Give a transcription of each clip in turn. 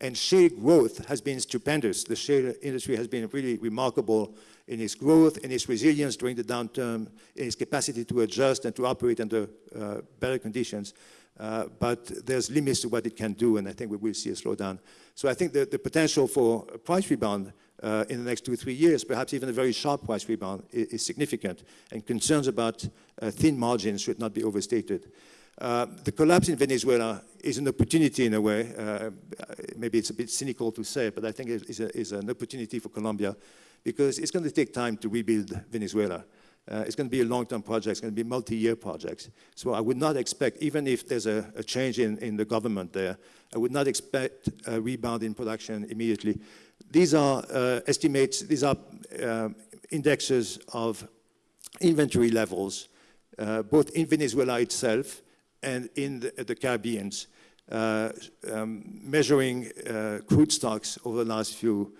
And shale growth has been stupendous. The shale industry has been really remarkable in its growth, in its resilience during the downturn, in its capacity to adjust and to operate under uh, better conditions. Uh, but there's limits to what it can do, and I think we will see a slowdown. So I think the, the potential for a price rebound uh, in the next two, or three years, perhaps even a very sharp price rebound, is, is significant, and concerns about uh, thin margins should not be overstated. Uh, the collapse in Venezuela is an opportunity in a way. Uh, maybe it's a bit cynical to say, but I think it is, a, is an opportunity for Colombia because it's going to take time to rebuild Venezuela. Uh, it's going to be a long-term project. It's going to be multi-year projects. So I would not expect, even if there's a, a, change in, in the government there, I would not expect a rebound in production immediately. These are uh, estimates, these are uh, indexes of inventory levels, uh, both in Venezuela itself and in the, the Caribbeans, uh, um, measuring uh, crude stocks over the last few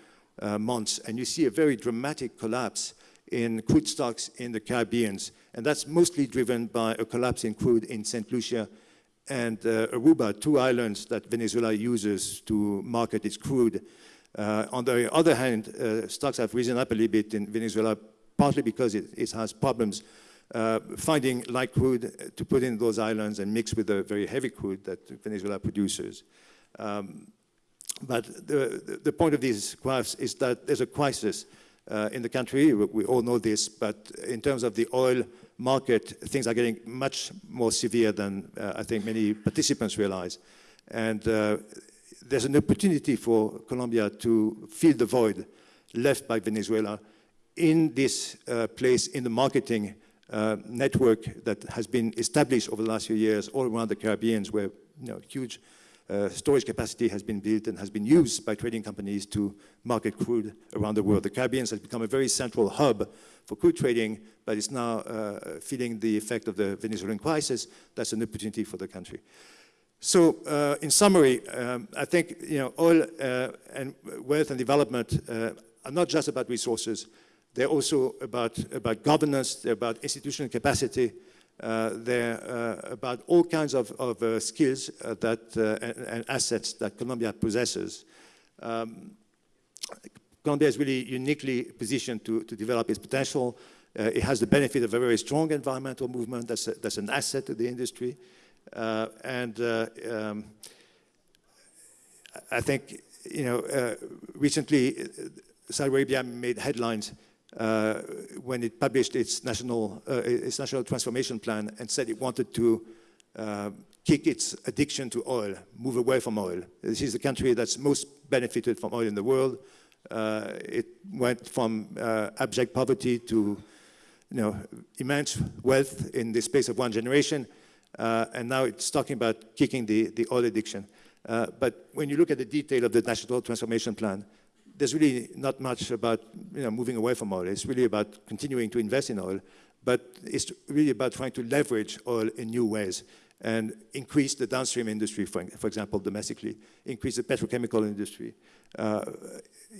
months. And you see a very dramatic collapse in crude stocks in the Caribbeans. And that's mostly driven by a collapse in crude in St. Lucia and uh, Aruba, two islands that Venezuela uses to market its crude. Uh, on the other hand, uh, stocks have risen up a little bit in Venezuela, partly because it, it has problems uh, finding light crude to put in those islands and mix with the very heavy crude that Venezuela produces. Um, but the, the, point of these graphs is that there's a crisis uh, in the country. We all know this, but in terms of the oil market, things are getting much more severe than uh, I think many participants realize. And uh, there's an opportunity for Colombia to fill the void left by Venezuela in this uh, place in the marketing uh, network that has been established over the last few years all around the Caribbean where you know, huge uh, storage capacity has been built and has been used by trading companies to market crude around the world. The Caribbean has become a very central hub for crude trading, but it's now uh, feeling the effect of the Venezuelan crisis. That's an opportunity for the country. So, uh, in summary, um, I think you know, oil uh, and wealth and development uh, are not just about resources. They're also about, about governance, they're about institutional capacity, uh, they're uh, about all kinds of, of uh, skills that, and, and, assets that Colombia possesses. Um, Colombia is really uniquely positioned to, to develop its potential. Uh, it has the benefit of a very strong environmental movement that's, a, that's an asset to the industry. Uh, and uh, um, I think, you know, recently Saudi Arabia made headlines uh, when it published its national, uh, its national transformation plan and said it wanted to uh, kick its addiction to oil, move away from oil. This is the country that's most benefited from oil in the world. Uh, it went from uh, abject poverty to you know, immense wealth in the space of one generation, uh, and now it's talking about kicking the, the oil addiction. but when you look at the detail of the National Transformation Plan, there's really not much about you know, moving away from oil. It's really about continuing to invest in oil, but it's really about trying to leverage oil in new ways and increase the downstream industry, for, for example, domestically, increase the petrochemical industry, uh,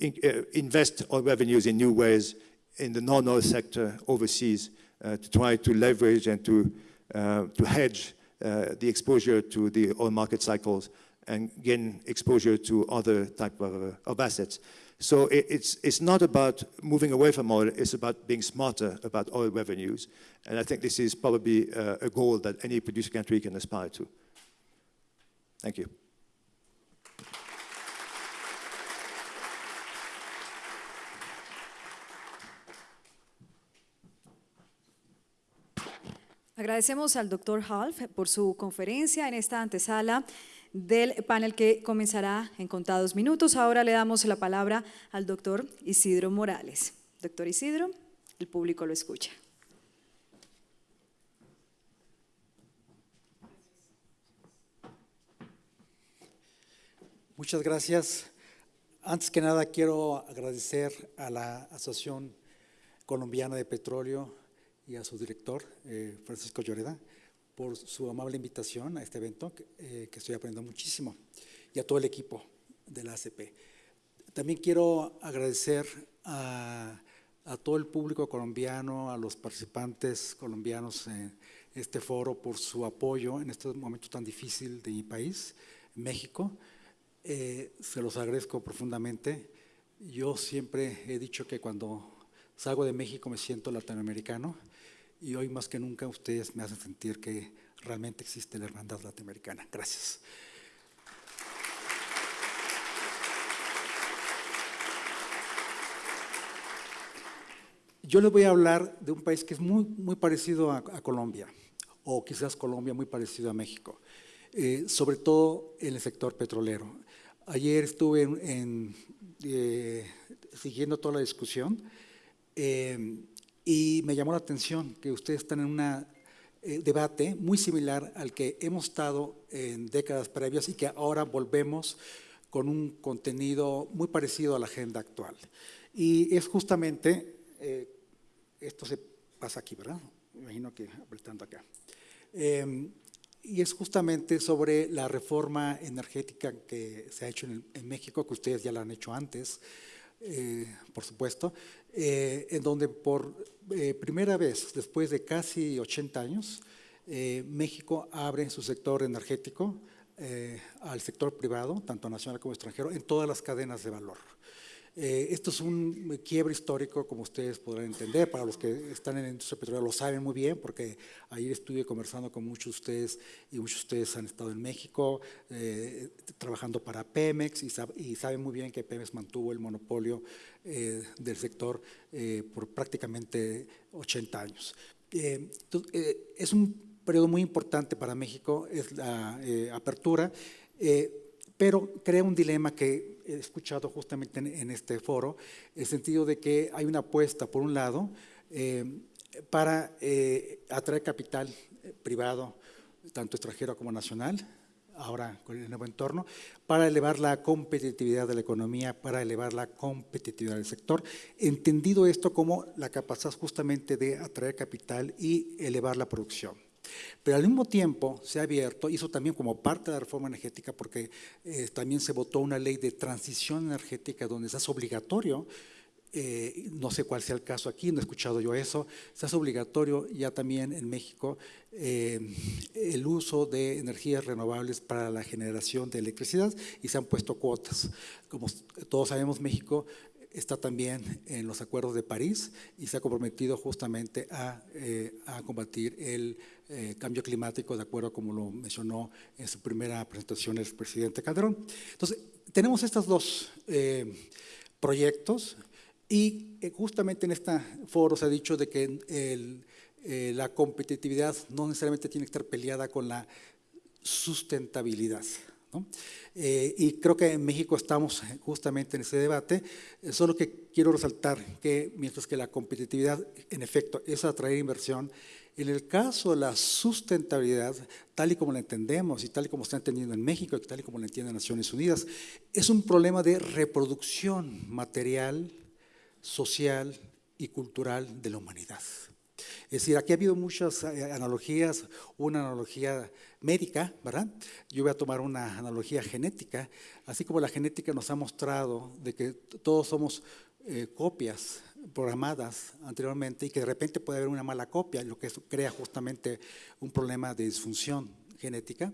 in, uh, invest oil revenues in new ways in the non-oil sector overseas uh, to try to leverage and to, uh, to hedge uh, the exposure to the oil market cycles and gain exposure to other type of, of assets. So it, it's, it's not about moving away from oil, it's about being smarter about oil revenues. And I think this is probably uh, a goal that any producer country can aspire to. Thank you. Agradecemos al doctor Half por su conferencia en esta antesala del panel que comenzará en contados minutos. Ahora le damos la palabra al doctor Isidro Morales. Doctor Isidro, el público lo escucha. Muchas gracias. Antes que nada quiero agradecer a la Asociación Colombiana de Petróleo y a su director, eh, Francisco Lloreda, por su amable invitación a este evento, eh, que, estoy aprendiendo muchísimo, y a todo el equipo de la ACP. También quiero agradecer a, todo el público colombiano, a los participantes colombianos en este foro por su apoyo en este momento tan difícil de mi país, México. Eh, se los agradezco profundamente. Yo siempre he dicho que cuando salgo de México me siento latinoamericano y hoy más que nunca ustedes me hacen sentir que realmente existe la hermandad latinoamericana. Gracias. Yo les voy a hablar de un país que es muy, muy parecido a, Colombia, o quizás Colombia muy parecido a México, eh, sobre todo en el sector petrolero. Ayer estuve eh, siguiendo toda la discusión eh, y me llamó la atención que ustedes están en un debate muy similar al que hemos estado en décadas previas y que ahora volvemos con un contenido muy parecido a la agenda actual. Y es justamente eh, esto se pasa aquí, ¿verdad? Me imagino que apretando acá. Eh, y es justamente sobre la reforma energética que se ha hecho en, en México, que ustedes ya la han hecho antes, eh, por supuesto, eh, en donde por eh, primera vez, después de casi 80 años, eh, México abre su sector energético al sector privado, tanto nacional como extranjero, en todas las cadenas de valor. Eh, esto es un quiebre histórico, como ustedes podrán entender, para los que están en la industria petrolera lo saben muy bien, porque ayer estuve conversando con muchos de ustedes y muchos de ustedes han estado en México eh, trabajando para Pemex y, sab y, saben muy bien que Pemex mantuvo el monopolio eh, del sector por prácticamente 80 años. Es un periodo muy importante para México, es la apertura pero crea un dilema que he escuchado justamente en, en, este foro, el sentido de que hay una apuesta, por un lado, eh, para eh, atraer capital eh, privado, tanto extranjero como nacional, ahora con el nuevo entorno, para elevar la competitividad de la economía, para elevar la competitividad del sector, entendido esto como la capacidad justamente de atraer capital y elevar la producción. Pero al mismo tiempo se ha abierto, hizo también como parte de la reforma energética, porque eh, también se votó una ley de transición energética donde se hace obligatorio, eh, no sé cuál sea el caso aquí, no he escuchado yo eso, se hace obligatorio ya también en México eh, el uso de energías renovables para la generación de electricidad y se han puesto cuotas. Como todos sabemos, México está también en los acuerdos de París y se ha comprometido justamente a, eh, a combatir el eh, cambio climático, de acuerdo como lo mencionó en su primera presentación el presidente Calderón. Entonces, tenemos estos dos eh, proyectos y eh, justamente en este foro se ha dicho de que la competitividad no necesariamente tiene que estar peleada con la sustentabilidad. ¿No? Eh, y creo que en México estamos justamente en ese debate, eh, solo que quiero resaltar que mientras que la competitividad en efecto es atraer inversión, en el caso de la sustentabilidad, tal y como la entendemos y tal y como está entendiendo en México y tal y como la entienden Naciones Unidas, es un problema de reproducción material, social y cultural de la humanidad. Es decir, aquí ha habido muchas eh, analogías, una analogía médica, ¿verdad? Yo voy a tomar una analogía genética, así como la genética nos ha mostrado de que todos somos eh, copias programadas anteriormente y que de repente puede haber una mala copia, lo que crea justamente un problema de disfunción genética.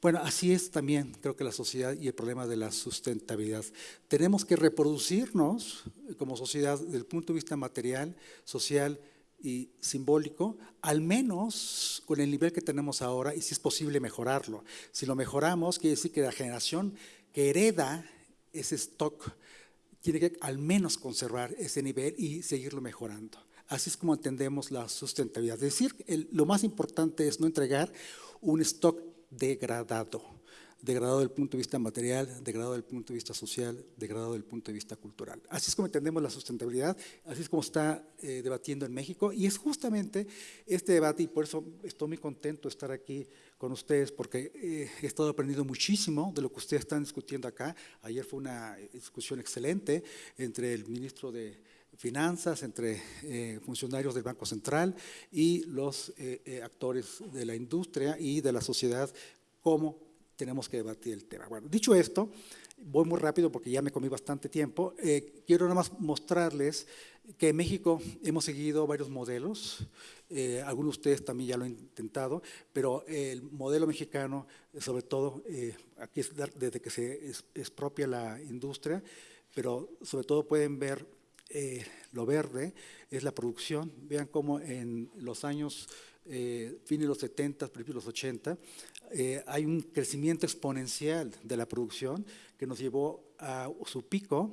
Bueno, así es también, creo que la sociedad y el problema de la sustentabilidad. Tenemos que reproducirnos como sociedad desde el punto de vista material, social y simbólico, al menos con el nivel que tenemos ahora y si es posible mejorarlo. Si lo mejoramos, quiere decir que la generación que hereda ese stock tiene que al menos conservar ese nivel y seguirlo mejorando. Así es como entendemos la sustentabilidad. Es decir, lo más importante es no entregar un stock degradado degradado desde el punto de vista material, degradado desde el punto de vista social, degradado desde el punto de vista cultural. Así es como entendemos la sustentabilidad, así es como está eh, debatiendo en México y es justamente este debate y por eso estoy muy contento de estar aquí con ustedes porque eh, he estado aprendiendo muchísimo de lo que ustedes están discutiendo acá. Ayer fue una discusión excelente entre el ministro de finanzas, entre eh, funcionarios del Banco Central y los eh, eh, actores de la industria y de la sociedad, cómo tenemos que debatir el tema. Bueno, dicho esto, Voy muy rápido porque ya me comí bastante tiempo. Eh, quiero nada más mostrarles que en México hemos seguido varios modelos. Eh, algunos de ustedes también ya lo han intentado, pero el modelo mexicano, sobre todo, eh, aquí es desde que se expropia la industria, pero sobre todo pueden ver lo verde, es la producción. Vean cómo en los años eh, fines de los 70, principios de los 80, eh, hay un crecimiento exponencial de la producción que nos llevó a su pico.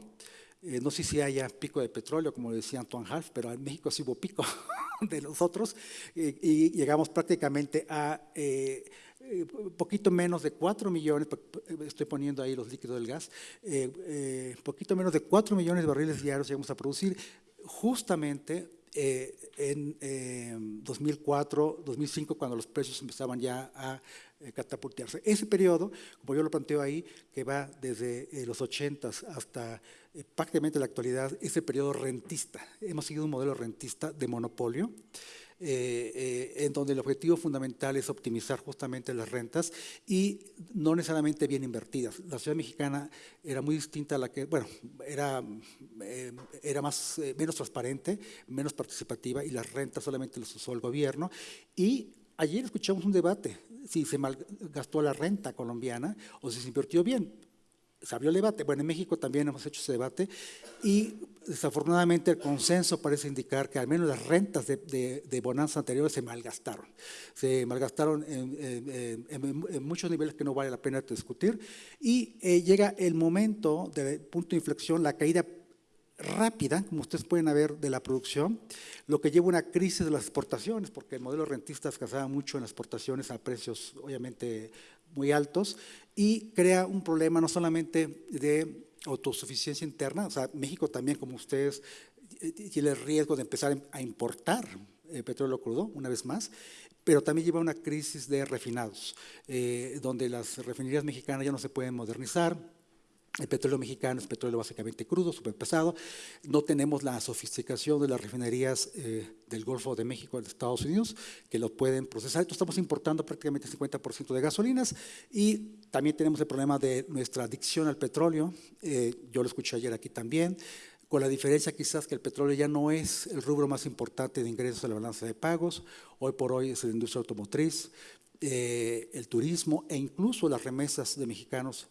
Eh, no sé si haya pico de petróleo, como decía Antoine Half, pero en México sí hubo pico de nosotros y llegamos prácticamente a poquito menos de 4 millones, estoy poniendo ahí los líquidos del gas, poquito menos de 4 millones de barriles diarios llegamos a producir justamente eh, en 2004, 2005, cuando los precios empezaban ya a eh, catapultarse. Ese periodo, como yo lo planteo ahí, que va desde eh, los 80 hasta prácticamente la actualidad, ese periodo rentista. Hemos seguido un modelo rentista de monopolio. Eh, eh, en donde el objetivo fundamental es optimizar justamente las rentas y no necesariamente bien invertidas. La ciudad mexicana era muy distinta a la que, bueno, era, eh, era más, menos transparente, menos participativa y las rentas solamente las usó el gobierno. Y ayer escuchamos un debate, si se malgastó la renta colombiana o si se invirtió bien se abrió el debate. Bueno, en México también hemos hecho ese debate y desafortunadamente el consenso parece indicar que al menos las rentas de, bonanza anteriores se malgastaron. Se malgastaron en, muchos niveles que no vale la pena discutir y eh, llega el momento de punto de inflexión, la caída rápida, como ustedes pueden ver, de la producción, lo que lleva a una crisis de las exportaciones, porque el modelo rentista escasaba mucho en las exportaciones a precios obviamente muy altos y crea un problema no solamente de autosuficiencia interna, o sea, México también, como ustedes, eh, tiene el riesgo de empezar a importar eh, petróleo crudo, una vez más, pero también lleva una crisis de refinados, eh, donde las refinerías mexicanas ya no se pueden modernizar, el petróleo mexicano es petróleo básicamente crudo, súper pesado. No tenemos la sofisticación de las refinerías eh, del Golfo de México, de Estados Unidos, que lo pueden procesar. Entonces estamos importando prácticamente el 50% de gasolinas y también tenemos el problema de nuestra adicción al petróleo. Eh, yo lo escuché ayer aquí también, con la diferencia quizás que el petróleo ya no es el rubro más importante de ingresos a la balanza de pagos. Hoy por hoy es la industria automotriz, eh, el turismo e incluso las remesas de mexicanos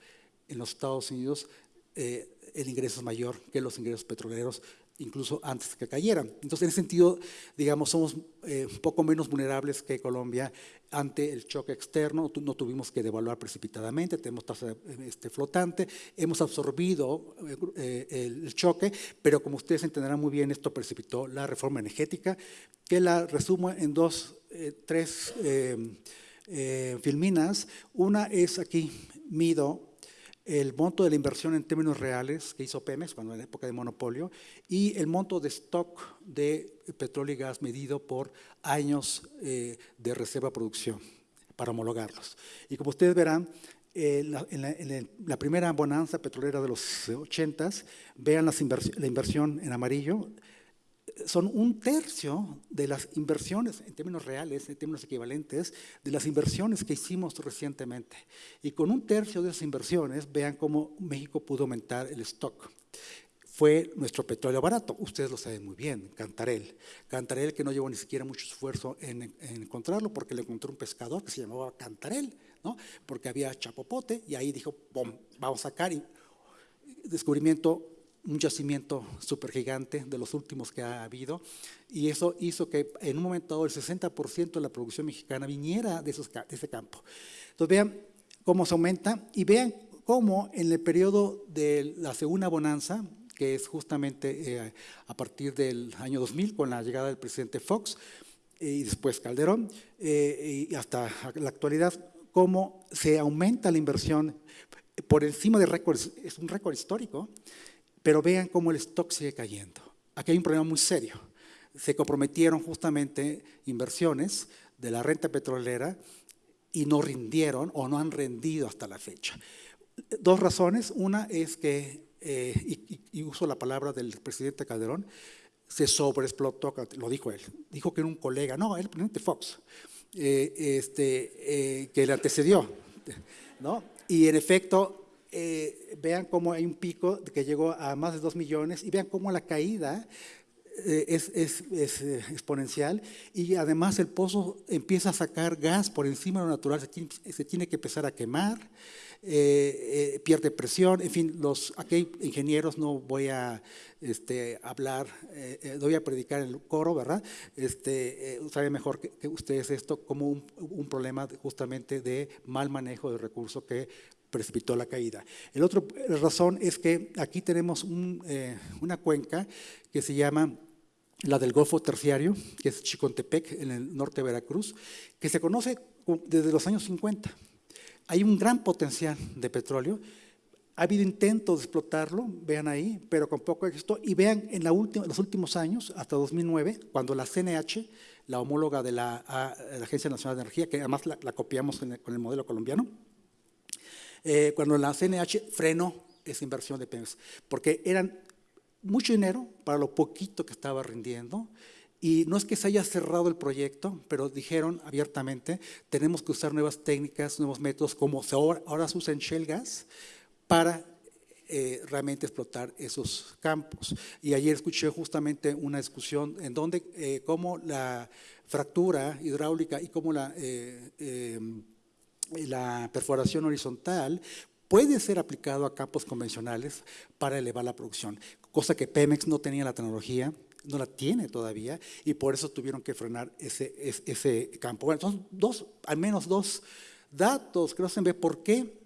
en los Estados Unidos eh, el ingreso es mayor que los ingresos petroleros, incluso antes que cayeran. Entonces, en ese sentido, digamos, somos eh, un poco menos vulnerables que Colombia ante el choque externo, no tuvimos que devaluar precipitadamente, tenemos tasa este, flotante, hemos absorbido eh, el choque, pero como ustedes entenderán muy bien, esto precipitó la reforma energética, que la resumo en dos, tres filminas. Una es aquí, mido el monto de la inversión en términos reales que hizo Pemex cuando en la época de monopolio y el monto de stock de petróleo y gas medido por años eh, de reserva producción para homologarlos. Y como ustedes verán, eh, en, la, primera bonanza petrolera de los 80 vean la inversión en amarillo, son un tercio de las inversiones, en términos reales, en términos equivalentes, de las inversiones que hicimos recientemente. Y con un tercio de esas inversiones, vean cómo México pudo aumentar el stock. Fue nuestro petróleo barato, ustedes lo saben muy bien, Cantarel. Cantarel que no llevó ni siquiera mucho esfuerzo en, encontrarlo, porque le encontró un pescador que se llamaba Cantarel, ¿no? porque había chapopote, y ahí dijo, ¡pum!, vamos a sacar. Y descubrimiento un yacimiento supergigante de los últimos que ha habido y eso hizo que en un momento dado el 60% de la producción mexicana viniera de, esos, de ese campo. Entonces vean cómo se aumenta y vean cómo en el periodo de la segunda bonanza, que es justamente eh, a partir del año 2000 con la llegada del presidente Fox eh, y después Calderón eh, y hasta la actualidad, cómo se aumenta la inversión por encima de récords, es un récord histórico, pero vean cómo el stock sigue cayendo. Aquí hay un problema muy serio. Se comprometieron justamente inversiones de la renta petrolera y no rindieron o no han rendido hasta la fecha. Dos razones. Una es que, eh, y, uso la palabra del presidente Calderón, se sobreexplotó, lo dijo él. Dijo que era un colega, no, el presidente Fox, eh, este, eh, que le antecedió. ¿no? Y en efecto, eh, vean cómo hay un pico que llegó a más de 2 millones y vean cómo la caída eh, es, eh, exponencial y además el pozo empieza a sacar gas por encima de lo natural, se tiene, que empezar a quemar, pierde presión, en fin, los, aquí ingenieros, no voy a este, hablar, no voy a predicar el coro, ¿verdad? Este, sabe mejor que, ustedes esto como un, un problema justamente de mal manejo de recursos que precipitó la caída. El otro eh, razón es que aquí tenemos un, eh, una cuenca que se llama la del Golfo Terciario, que es Chicontepec, en el norte de Veracruz, que se conoce co- desde los años 50. Hay un gran potencial de petróleo. Ha habido intentos de explotarlo, vean ahí, pero con poco éxito. Y vean en la última, los últimos años, hasta 2009, cuando la CNH, la homóloga de la, a- la Agencia Nacional de Energía, que además la, la copiamos el- con el modelo colombiano, eh, cuando la CNH frenó esa inversión de Pemex, porque eran mucho dinero para lo poquito que estaba rindiendo. Y no es que se haya cerrado el proyecto, pero dijeron abiertamente, tenemos que usar nuevas técnicas, nuevos métodos, como ahora, ahora se usa en shale gas, para eh, realmente explotar esos campos. Y ayer escuché justamente una discusión en donde eh, cómo la fractura hidráulica y cómo la, eh, eh, la perforación horizontal puede ser aplicado a campos convencionales para elevar la producción, cosa que Pemex no tenía la tecnología, no la tiene todavía, y por eso tuvieron que frenar ese, ese, campo. Bueno, son dos, al menos dos datos que nos hacen ver por qué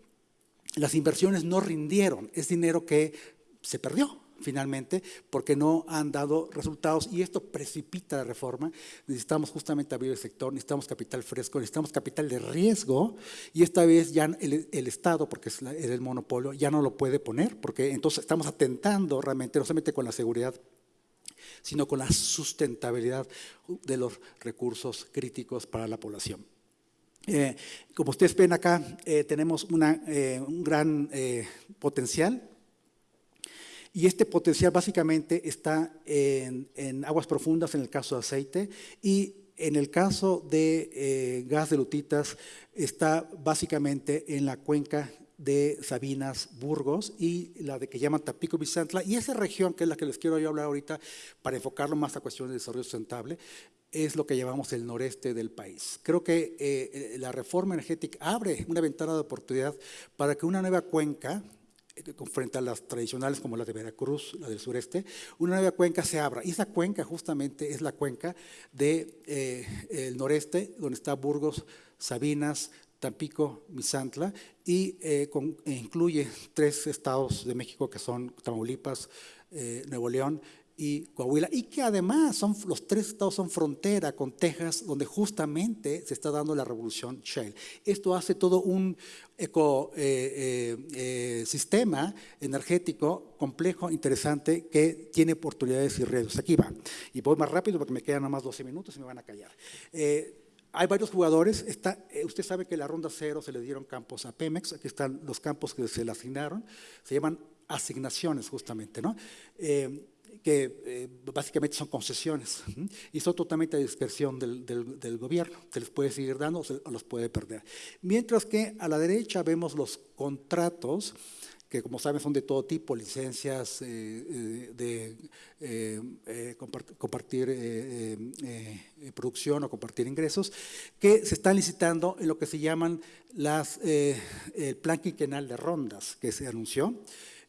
las inversiones no rindieron, es dinero que se perdió finalmente porque no han dado resultados y esto precipita la reforma. Necesitamos justamente abrir el sector, necesitamos capital fresco, necesitamos capital de riesgo y esta vez ya el, Estado, porque es, el monopolio, ya no lo puede poner porque entonces estamos atentando realmente no solamente con la seguridad sino con la sustentabilidad de los recursos críticos para la población. Eh, como ustedes ven acá, eh, tenemos eh, un gran potencial y este potencial básicamente está en, aguas profundas en el caso de aceite y en el caso de eh, gas de lutitas está básicamente en la cuenca de Sabinas, Burgos y la de que llaman Tapico Bizantla. Y esa región, que es la que les quiero yo hablar ahorita para enfocarlo más a cuestiones de desarrollo sustentable, es lo que llamamos el noreste del país. Creo que eh, la reforma energética abre una ventana de oportunidad para que una nueva cuenca, eh, frente a las tradicionales como la de Veracruz, la del sureste, una nueva cuenca se abra. Y esa cuenca justamente es la cuenca del de, eh, noreste, donde está Burgos, Sabinas, Tampico, Misantla, y eh, con- e incluye tres estados de México que son Tamaulipas, eh, Nuevo León y Coahuila, y que además son, los tres estados son frontera con Texas, donde justamente se está dando la revolución shale. Esto hace todo un ecosistema energético complejo, interesante, que tiene oportunidades y riesgos. Aquí va. Y voy más rápido porque me quedan nada más 12 minutos y me van a callar. Eh, hay varios jugadores. Está, eh, usted sabe que la ronda cero se le dieron campos a Pemex. Aquí están los campos que se le asignaron. Se llaman asignaciones, justamente, ¿no? Eh, que eh, básicamente son concesiones y son totalmente a discreción del, del- gobierno. Se les puede seguir dando o se los puede perder. Mientras que a la derecha vemos los contratos que como saben son de todo tipo, licencias eh, eh, de compart- compartir producción o compartir ingresos, que se están licitando en lo que se llaman las, el plan quinquenal de rondas que se anunció.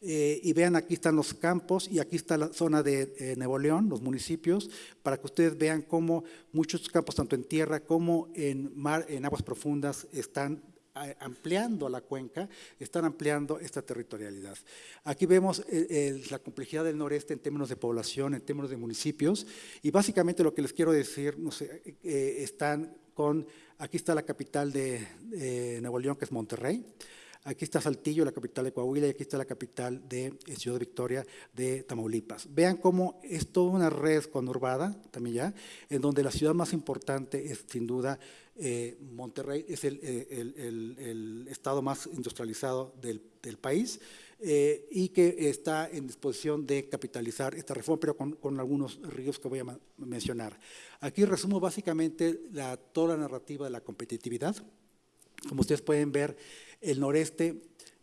Eh, y vean, aquí están los campos y aquí está la zona de eh, Nuevo León, los municipios, para que ustedes vean cómo muchos campos, tanto en tierra como en mar, en aguas profundas, están a- ampliando la cuenca, están ampliando esta territorialidad. Aquí vemos eh, la complejidad del noreste en términos de población, en términos de municipios, y básicamente lo que les quiero decir, no sé, eh, están con, aquí está la capital de eh, Nuevo León, que es Monterrey, Aquí está Saltillo, la capital de Coahuila, y aquí está la capital de eh, Ciudad Victoria de Tamaulipas. Vean cómo es toda una red conurbada, también ya, en donde la ciudad más importante es sin duda eh, Monterrey, es el, eh, el- el- el estado más industrializado del, país y que está en disposición de capitalizar esta reforma, pero con, algunos ríos que voy a mencionar. Aquí resumo básicamente la, toda la narrativa de la competitividad. Como ustedes pueden ver, el noreste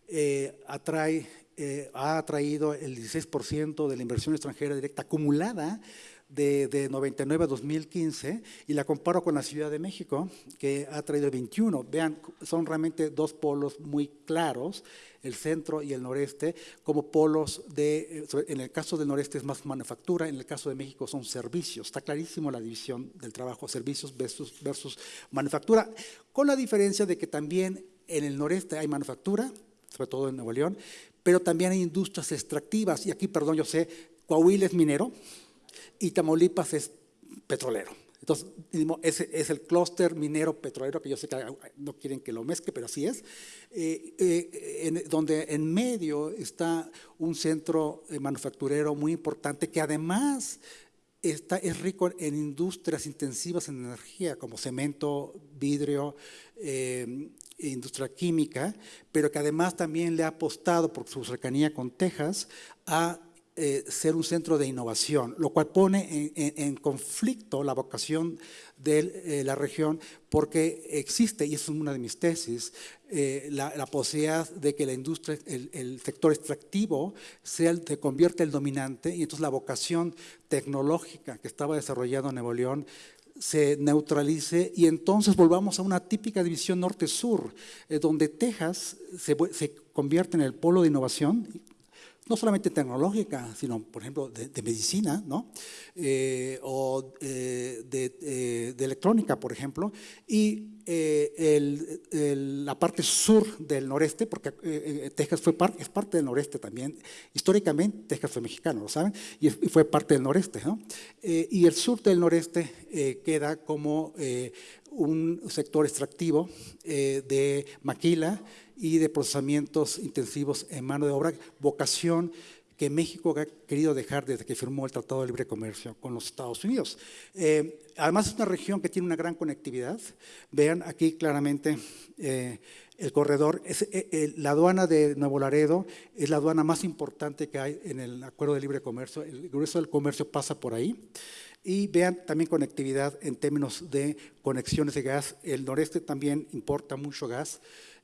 eh, atrae, eh, ha atraído el 16% de la inversión extranjera directa acumulada de, de, 99 a 2015 y la comparo con la Ciudad de México, que ha traído el 21. Vean, son realmente dos polos muy claros, el centro y el noreste, como polos de, en el caso del noreste es más manufactura, en el caso de México son servicios. Está clarísimo la división del trabajo, servicios versus, versus manufactura, con la diferencia de que también en el noreste hay manufactura, sobre todo en Nuevo León, pero también hay industrias extractivas. Y aquí, perdón, yo sé, Coahuila es minero, y Tamaulipas es petrolero. Entonces, es el clúster minero petrolero, que yo sé que no quieren que lo mezcle, pero así es, eh, eh, donde en medio está un centro eh, manufacturero muy importante que además está, es rico en industrias intensivas en energía, como cemento, vidrio, industria química, pero que además también le ha apostado por su cercanía con Texas a eh, ser un centro de innovación, lo cual pone en, conflicto la vocación de eh, la región porque existe, y es una de mis tesis, eh, la, posibilidad de que la industria, el, sector extractivo se convierta el dominante y entonces la vocación tecnológica que estaba desarrollando Nuevo León se neutralice y entonces volvamos a una típica división norte-sur, donde Texas se, se, convierte en el polo de innovación, no solamente tecnológica, sino, por ejemplo, de, medicina, ¿no? Eh, o eh, eh, de, electrónica, por ejemplo, y la parte sur del noreste, porque Texas fue es parte del noreste también, históricamente Texas fue mexicano, ¿lo saben? Y, fue parte del noreste, ¿no? y el sur del noreste queda como un sector extractivo de maquila, y de procesamientos intensivos en mano de obra, vocación que México ha querido dejar desde que firmó el Tratado de Libre Comercio con los Estados Unidos. Eh, además es una región que tiene una gran conectividad. Vean aquí claramente eh, el corredor. Es, eh, la aduana de Nuevo Laredo es la aduana más importante que hay en el Acuerdo de Libre Comercio. El grueso del comercio pasa por ahí. Y vean también conectividad en términos de conexiones de gas. El noreste también importa mucho gas.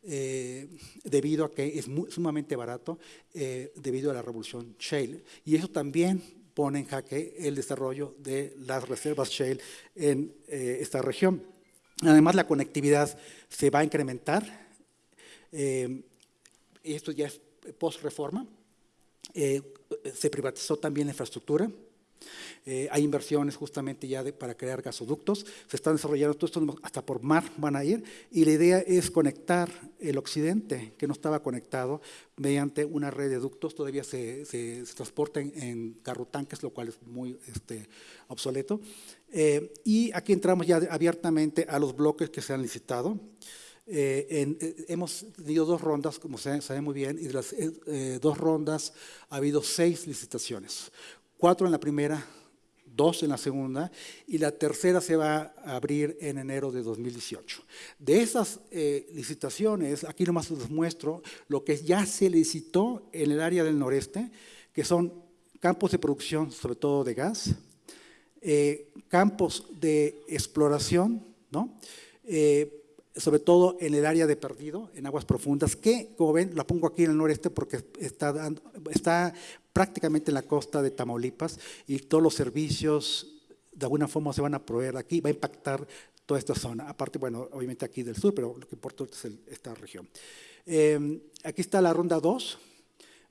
Eh, debido a que es sumamente barato, eh, debido a la revolución shale. Y eso también pone en jaque el desarrollo de las reservas shale en eh, esta región. Además, la conectividad se va a incrementar. esto ya es post-reforma. se privatizó también la infraestructura. Eh, hay inversiones justamente ya para crear gasoductos, se están desarrollando todo esto, hasta por mar van a ir, y la idea es conectar el occidente, que no estaba conectado, mediante una red de ductos, todavía se, se, transporta en, en lo cual es muy este, obsoleto. Eh, y aquí entramos ya abiertamente a los bloques que se han licitado. Eh, hemos tenido dos rondas, como se sabe muy bien, y de las dos rondas ha habido seis licitaciones cuatro en la primera, dos en la segunda y la tercera se va a abrir en enero de 2018. De esas eh, licitaciones, aquí nomás les muestro lo que ya se licitó en el área del noreste, que son campos de producción, sobre todo de gas, eh, campos de exploración, ¿no? Eh, sobre todo en el área de perdido, en aguas profundas, que, como ven, la pongo aquí en el noreste porque está, está prácticamente en la costa de Tamaulipas y todos los servicios de alguna forma se van a proveer aquí, va a impactar toda esta zona. Aparte, bueno, obviamente aquí del sur, pero lo que importa es esta región. Em, aquí está la ronda 2.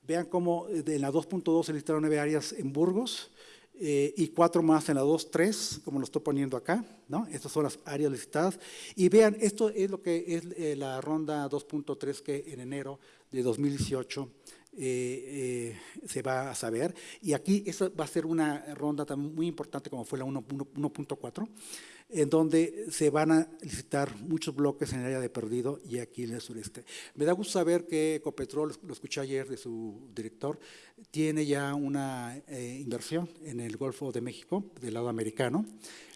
Vean cómo en la 2.2 se listaron nueve áreas en Burgos, eh, y cuatro más en la 2.3, como lo estoy poniendo acá, ¿no? Estas son las áreas licitadas. Y vean, esto es lo que es eh, la ronda 2.3 que en enero de 2018 eh, se va a saber. Y aquí esa va a ser una ronda también muy importante como fue la 1.4 en donde se van a licitar muchos bloques en el área de Perdido y aquí en el sureste. Me da gusto saber que Ecopetrol, lo escuché ayer de su director, tiene ya una eh, inversión en el Golfo de México, del lado americano.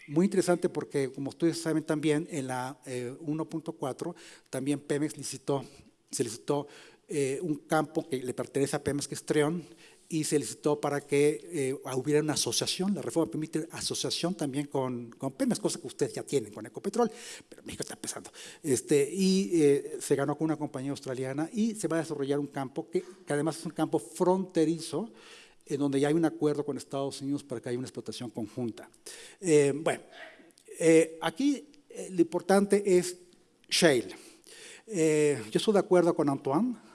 Muy interesante porque, como ustedes saben también, en la 1.4 eh, también Pemex licitó, se licitó eh, un campo que le pertenece a Pemex, que es Treón, y se licitó para que eh, hubiera una asociación. La reforma permite asociación también con, con Pemex, cosa que ustedes ya tienen con Ecopetrol, pero México está empezando. Este, y eh, se ganó con una compañía australiana y se va a desarrollar un campo que, que además es un campo fronterizo, en donde ya hay un acuerdo con Estados Unidos para que haya una explotación conjunta. Eh, bueno, eh, aquí eh, lo importante es shale. Eh, yo estoy de acuerdo con Antoine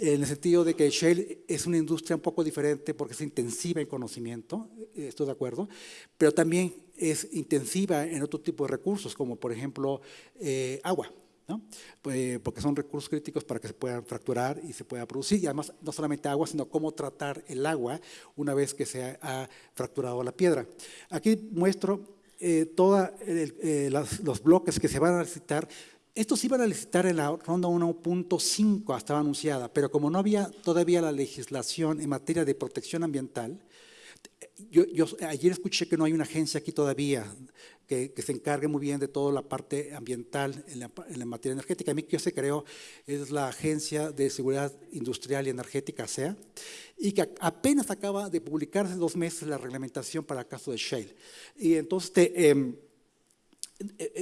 en el sentido de que shale es una industria un poco diferente porque es intensiva en conocimiento, eh, estoy de acuerdo, pero también es intensiva en otro tipo de recursos, como por ejemplo eh, agua. ¿no? Pues, porque son recursos críticos para que se puedan fracturar y se pueda producir. Y además, no solamente agua, sino cómo tratar el agua una vez que se ha fracturado la piedra. Aquí muestro eh, todos eh, los bloques que se van a licitar. Estos iban a licitar en la ronda 1.5, estaba anunciada, pero como no había todavía la legislación en materia de protección ambiental, yo, yo, ayer escuché que no hay una agencia aquí todavía que, se encargue muy bien de toda la parte ambiental en la, materia energética. A mí que se creó es la Agencia de Seguridad Industrial y Energética, SEA, y que apenas acaba de publicarse dos meses la reglamentación para el caso de Shale. Y entonces eh, eh,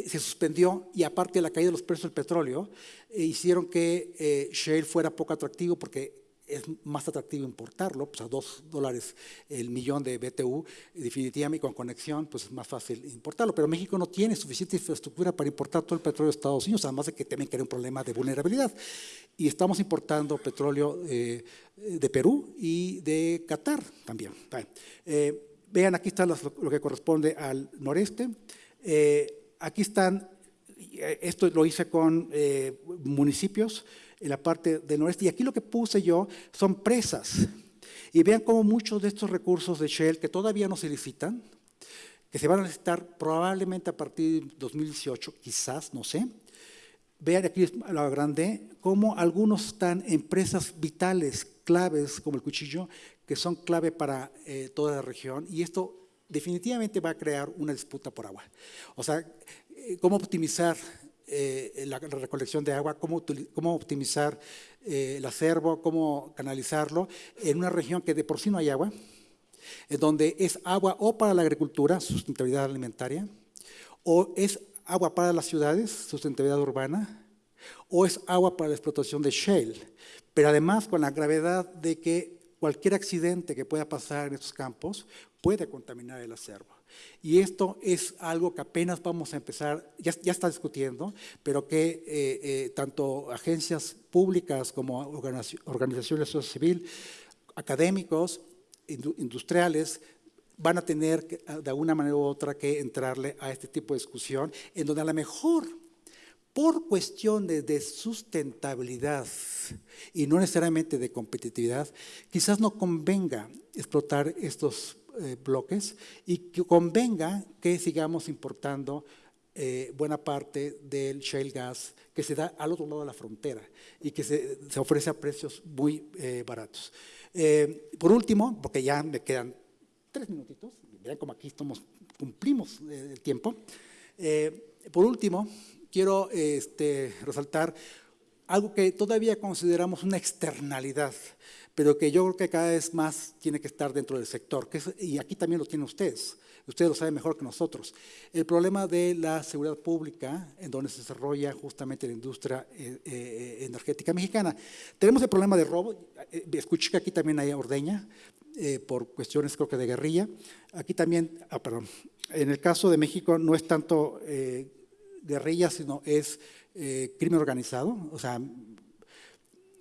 se suspendió y aparte de la caída de los precios del petróleo, eh, hicieron que eh, Shale fuera poco atractivo porque es más atractivo importarlo, pues a dos dólares el millón de BTU, definitivamente con conexión, pues es más fácil importarlo. Pero México no tiene suficiente infraestructura para importar todo el petróleo de Estados Unidos, además de que también tiene un problema de vulnerabilidad. Y estamos importando petróleo eh, de Perú y de Qatar también. Eh, vean, aquí está lo, que corresponde al noreste. Eh, aquí están, esto lo hice con eh, municipios, en la parte del noreste. Y aquí lo que puse yo son presas. Y vean cómo muchos de estos recursos de Shell que todavía no se licitan, que se van a licitar probablemente a partir de 2018, quizás, no sé. Vean aquí la grande, cómo algunos están en presas vitales, claves, como el cuchillo, que son clave para eh, toda la región. Y esto definitivamente va a crear una disputa por agua. O sea, eh, cómo optimizar eh, la, recolección de agua, cómo, cómo optimizar eh, el acervo, cómo canalizarlo en una región que de por sí no hay agua, en donde es agua o para la agricultura, sustentabilidad alimentaria, o es agua para las ciudades, sustentabilidad urbana, o es agua para la explotación de shale, pero además con la gravedad de que cualquier accidente que pueda pasar en estos campos puede contaminar el acervo. Y esto es algo que apenas vamos a empezar, ya, está discutiendo, pero que eh, eh, tanto agencias públicas como organizaciones de civil, académicos, industriales, van a tener que, de alguna manera u otra que entrarle a este tipo de discusión, en donde a lo mejor por cuestiones de sustentabilidad y no necesariamente de competitividad, quizás no convenga explotar estos eh, bloques y que convenga que sigamos importando eh, buena parte del shale gas que se da al otro lado de la frontera y que se, se ofrece a precios muy eh, baratos. Eh, por último, porque ya me quedan tres minutitos, vean como aquí estamos, cumplimos el tiempo. por último, quiero este, resaltar algo que todavía consideramos una externalidad pero que yo creo que cada vez más tiene que estar dentro del sector, que es, y aquí también lo tienen ustedes, ustedes lo saben mejor que nosotros. El problema de la seguridad pública, en donde se desarrolla justamente la industria eh, eh, energética mexicana. Tenemos el problema de robo, eh, escuché que aquí también hay ordeña, eh, por cuestiones creo que de guerrilla. Aquí también, ah, perdón, en el caso de México no es tanto eh, guerrilla, sino es eh, crimen organizado, o sea,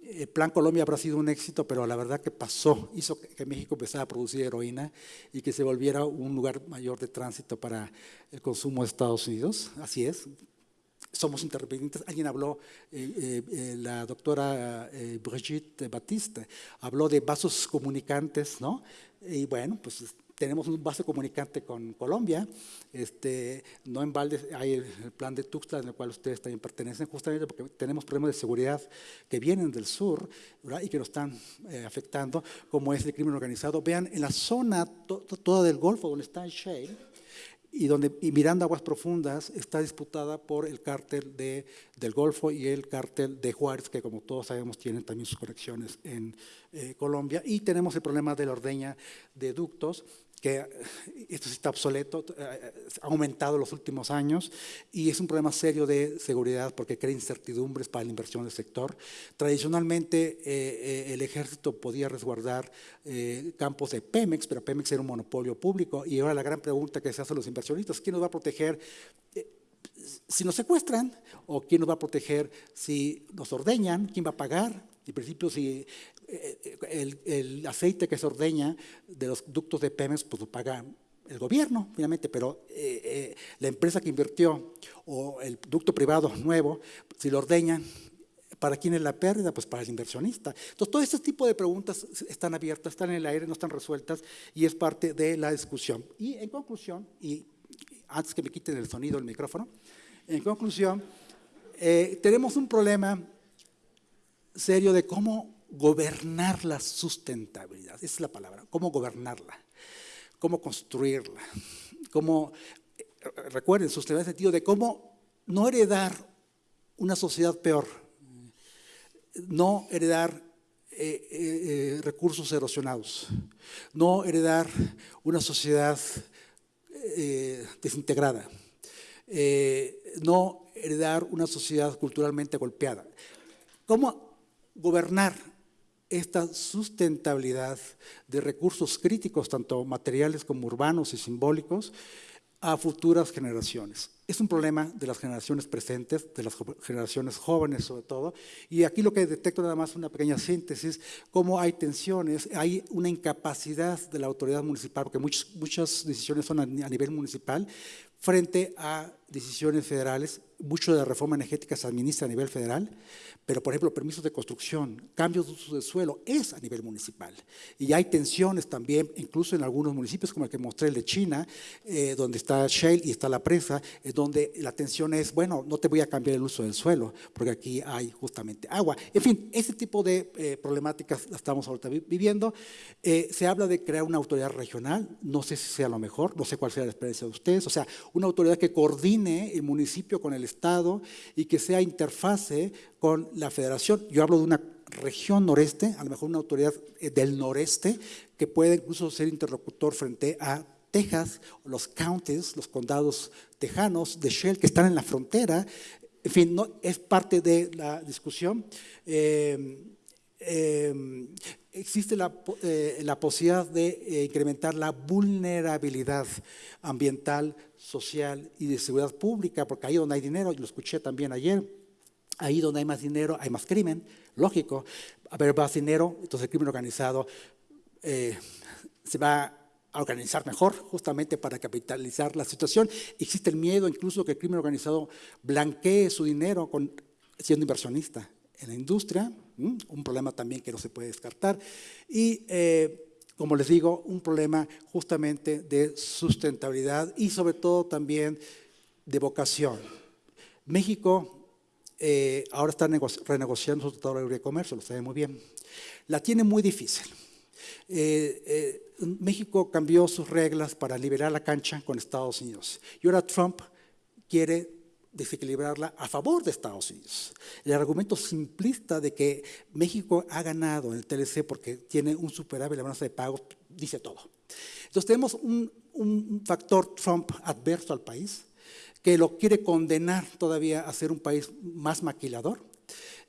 el Plan Colombia habrá sido un éxito, pero la verdad que pasó, hizo que México empezara a producir heroína y que se volviera un lugar mayor de tránsito para el consumo de Estados Unidos. Así es. Somos interdependientes. Alguien habló, eh, eh, la doctora eh, Brigitte Batiste, habló de vasos comunicantes, ¿no? Y bueno, pues tenemos un base comunicante con Colombia, este, no en balde hay el, plan de Tuxtla en el cual ustedes también pertenecen, justamente porque tenemos problemas de seguridad que vienen del sur ¿verdad? y que nos están eh, afectando, como es el crimen organizado. Vean, en la zona to, toda del Golfo donde está el shale, y donde y Miranda Aguas Profundas está disputada por el cártel de, del Golfo y el cártel de Juárez, que como todos sabemos tienen también sus conexiones en eh, Colombia. Y tenemos el problema de la ordeña de ductos, que eh, esto está obsoleto, eh, ha aumentado en los últimos años y es un problema serio de seguridad porque crea incertidumbres para la inversión del sector. Tradicionalmente eh, el ejército podía resguardar campos de Pemex, pero Pemex era un monopolio público y ahora la gran pregunta que se hace a los inversionistas, ¿quién nos va a proteger? si nos secuestran o quién nos va a proteger si nos ordeñan, quién va a pagar. En principio, si eh, el, el, aceite que se ordeña de los ductos de Pemex, pues lo paga el gobierno, finalmente, pero eh, eh, la empresa que invirtió o el ducto privado nuevo, si lo ordeñan, ¿Para quién es la pérdida? Pues para el inversionista. Entonces, todo este tipo de preguntas están abiertas, están en el aire, no están resueltas y es parte de la discusión. Y en conclusión, y antes que me quiten el sonido del micrófono, en conclusión, tenemos un problema serio de cómo gobernar la sustentabilidad. Esa es la palabra, cómo gobernarla, cómo construirla, cómo, eh, recuerden, sustentabilidad en el sentido de cómo no heredar una sociedad peor, no heredar eh, eh, recursos erosionados, no heredar una sociedad desintegrada, no heredar una sociedad culturalmente golpeada. ¿Cómo gobernar esta sustentabilidad de recursos críticos, tanto materiales como urbanos y simbólicos, a futuras generaciones. Es un problema de las generaciones presentes, de las generaciones jóvenes sobre todo, y aquí lo que detecto nada más una pequeña síntesis, cómo hay tensiones, hay una incapacidad de la autoridad municipal, porque muchas, decisiones son a nivel municipal, frente a decisiones federales, mucho de la reforma energética se administra a nivel federal, pero por ejemplo permisos de construcción, cambios de uso del suelo, es a nivel municipal. Y hay tensiones también, incluso en algunos municipios, como el que mostré el de China, eh, donde está Shale y está la presa, es donde la tensión es, bueno, no te voy a cambiar el uso del suelo, porque aquí hay justamente agua. En fin, ese tipo de eh, problemáticas las estamos ahorita viviendo. Eh, se habla de crear una autoridad regional, no sé si sea lo mejor, no sé cuál sea la experiencia de ustedes, o sea, una autoridad que coordine el municipio con el Estado y que sea interfase con la federación. Yo hablo de una región noreste, a lo mejor una autoridad eh, del noreste, que puede incluso ser interlocutor frente a Texas, los counties, los condados tejanos de Shell que están en la frontera. En fin, no, es parte de la discusión. Eh, eh, existe la, la, posibilidad de incrementar la vulnerabilidad ambiental, social y de seguridad pública, porque ahí donde hay dinero, y lo escuché también ayer, Ahí donde hay más dinero, hay más crimen, lógico. Haber más dinero, entonces el crimen organizado eh, se va a organizar mejor, justamente para capitalizar la situación. Existe el miedo incluso que el crimen organizado blanquee su dinero con, siendo inversionista en la industria, un problema también que no se puede descartar. Y, eh, como les digo, un problema justamente de sustentabilidad y sobre todo también de vocación. México eh, ahora está renegociando su tratado de libre comercio, lo sabe muy bien. La tiene muy difícil. Eh, eh, México cambió sus reglas para liberar la cancha con Estados Unidos. Y ahora Trump quiere desequilibrarla a favor de Estados Unidos. El argumento simplista de que México ha ganado en el TLC porque tiene un superávit la balanza de pagos dice todo. Entonces tenemos un, un factor Trump adverso al país, que lo quiere condenar todavía a ser un país más maquilador.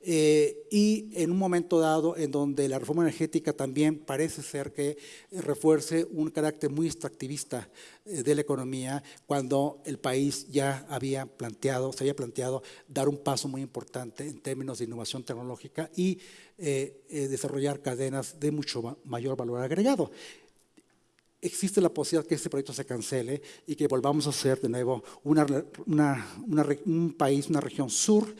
Eh, y en un momento dado en donde la reforma energética también parece ser que refuerce un carácter muy extractivista eh, de la economía, cuando el país ya había planteado, se había planteado dar un paso muy importante en términos de innovación tecnológica y eh, desarrollar cadenas de mucho mayor valor agregado. Existe la posibilidad que este proyecto se cancele y que volvamos a ser de nuevo una, un país, una región sur,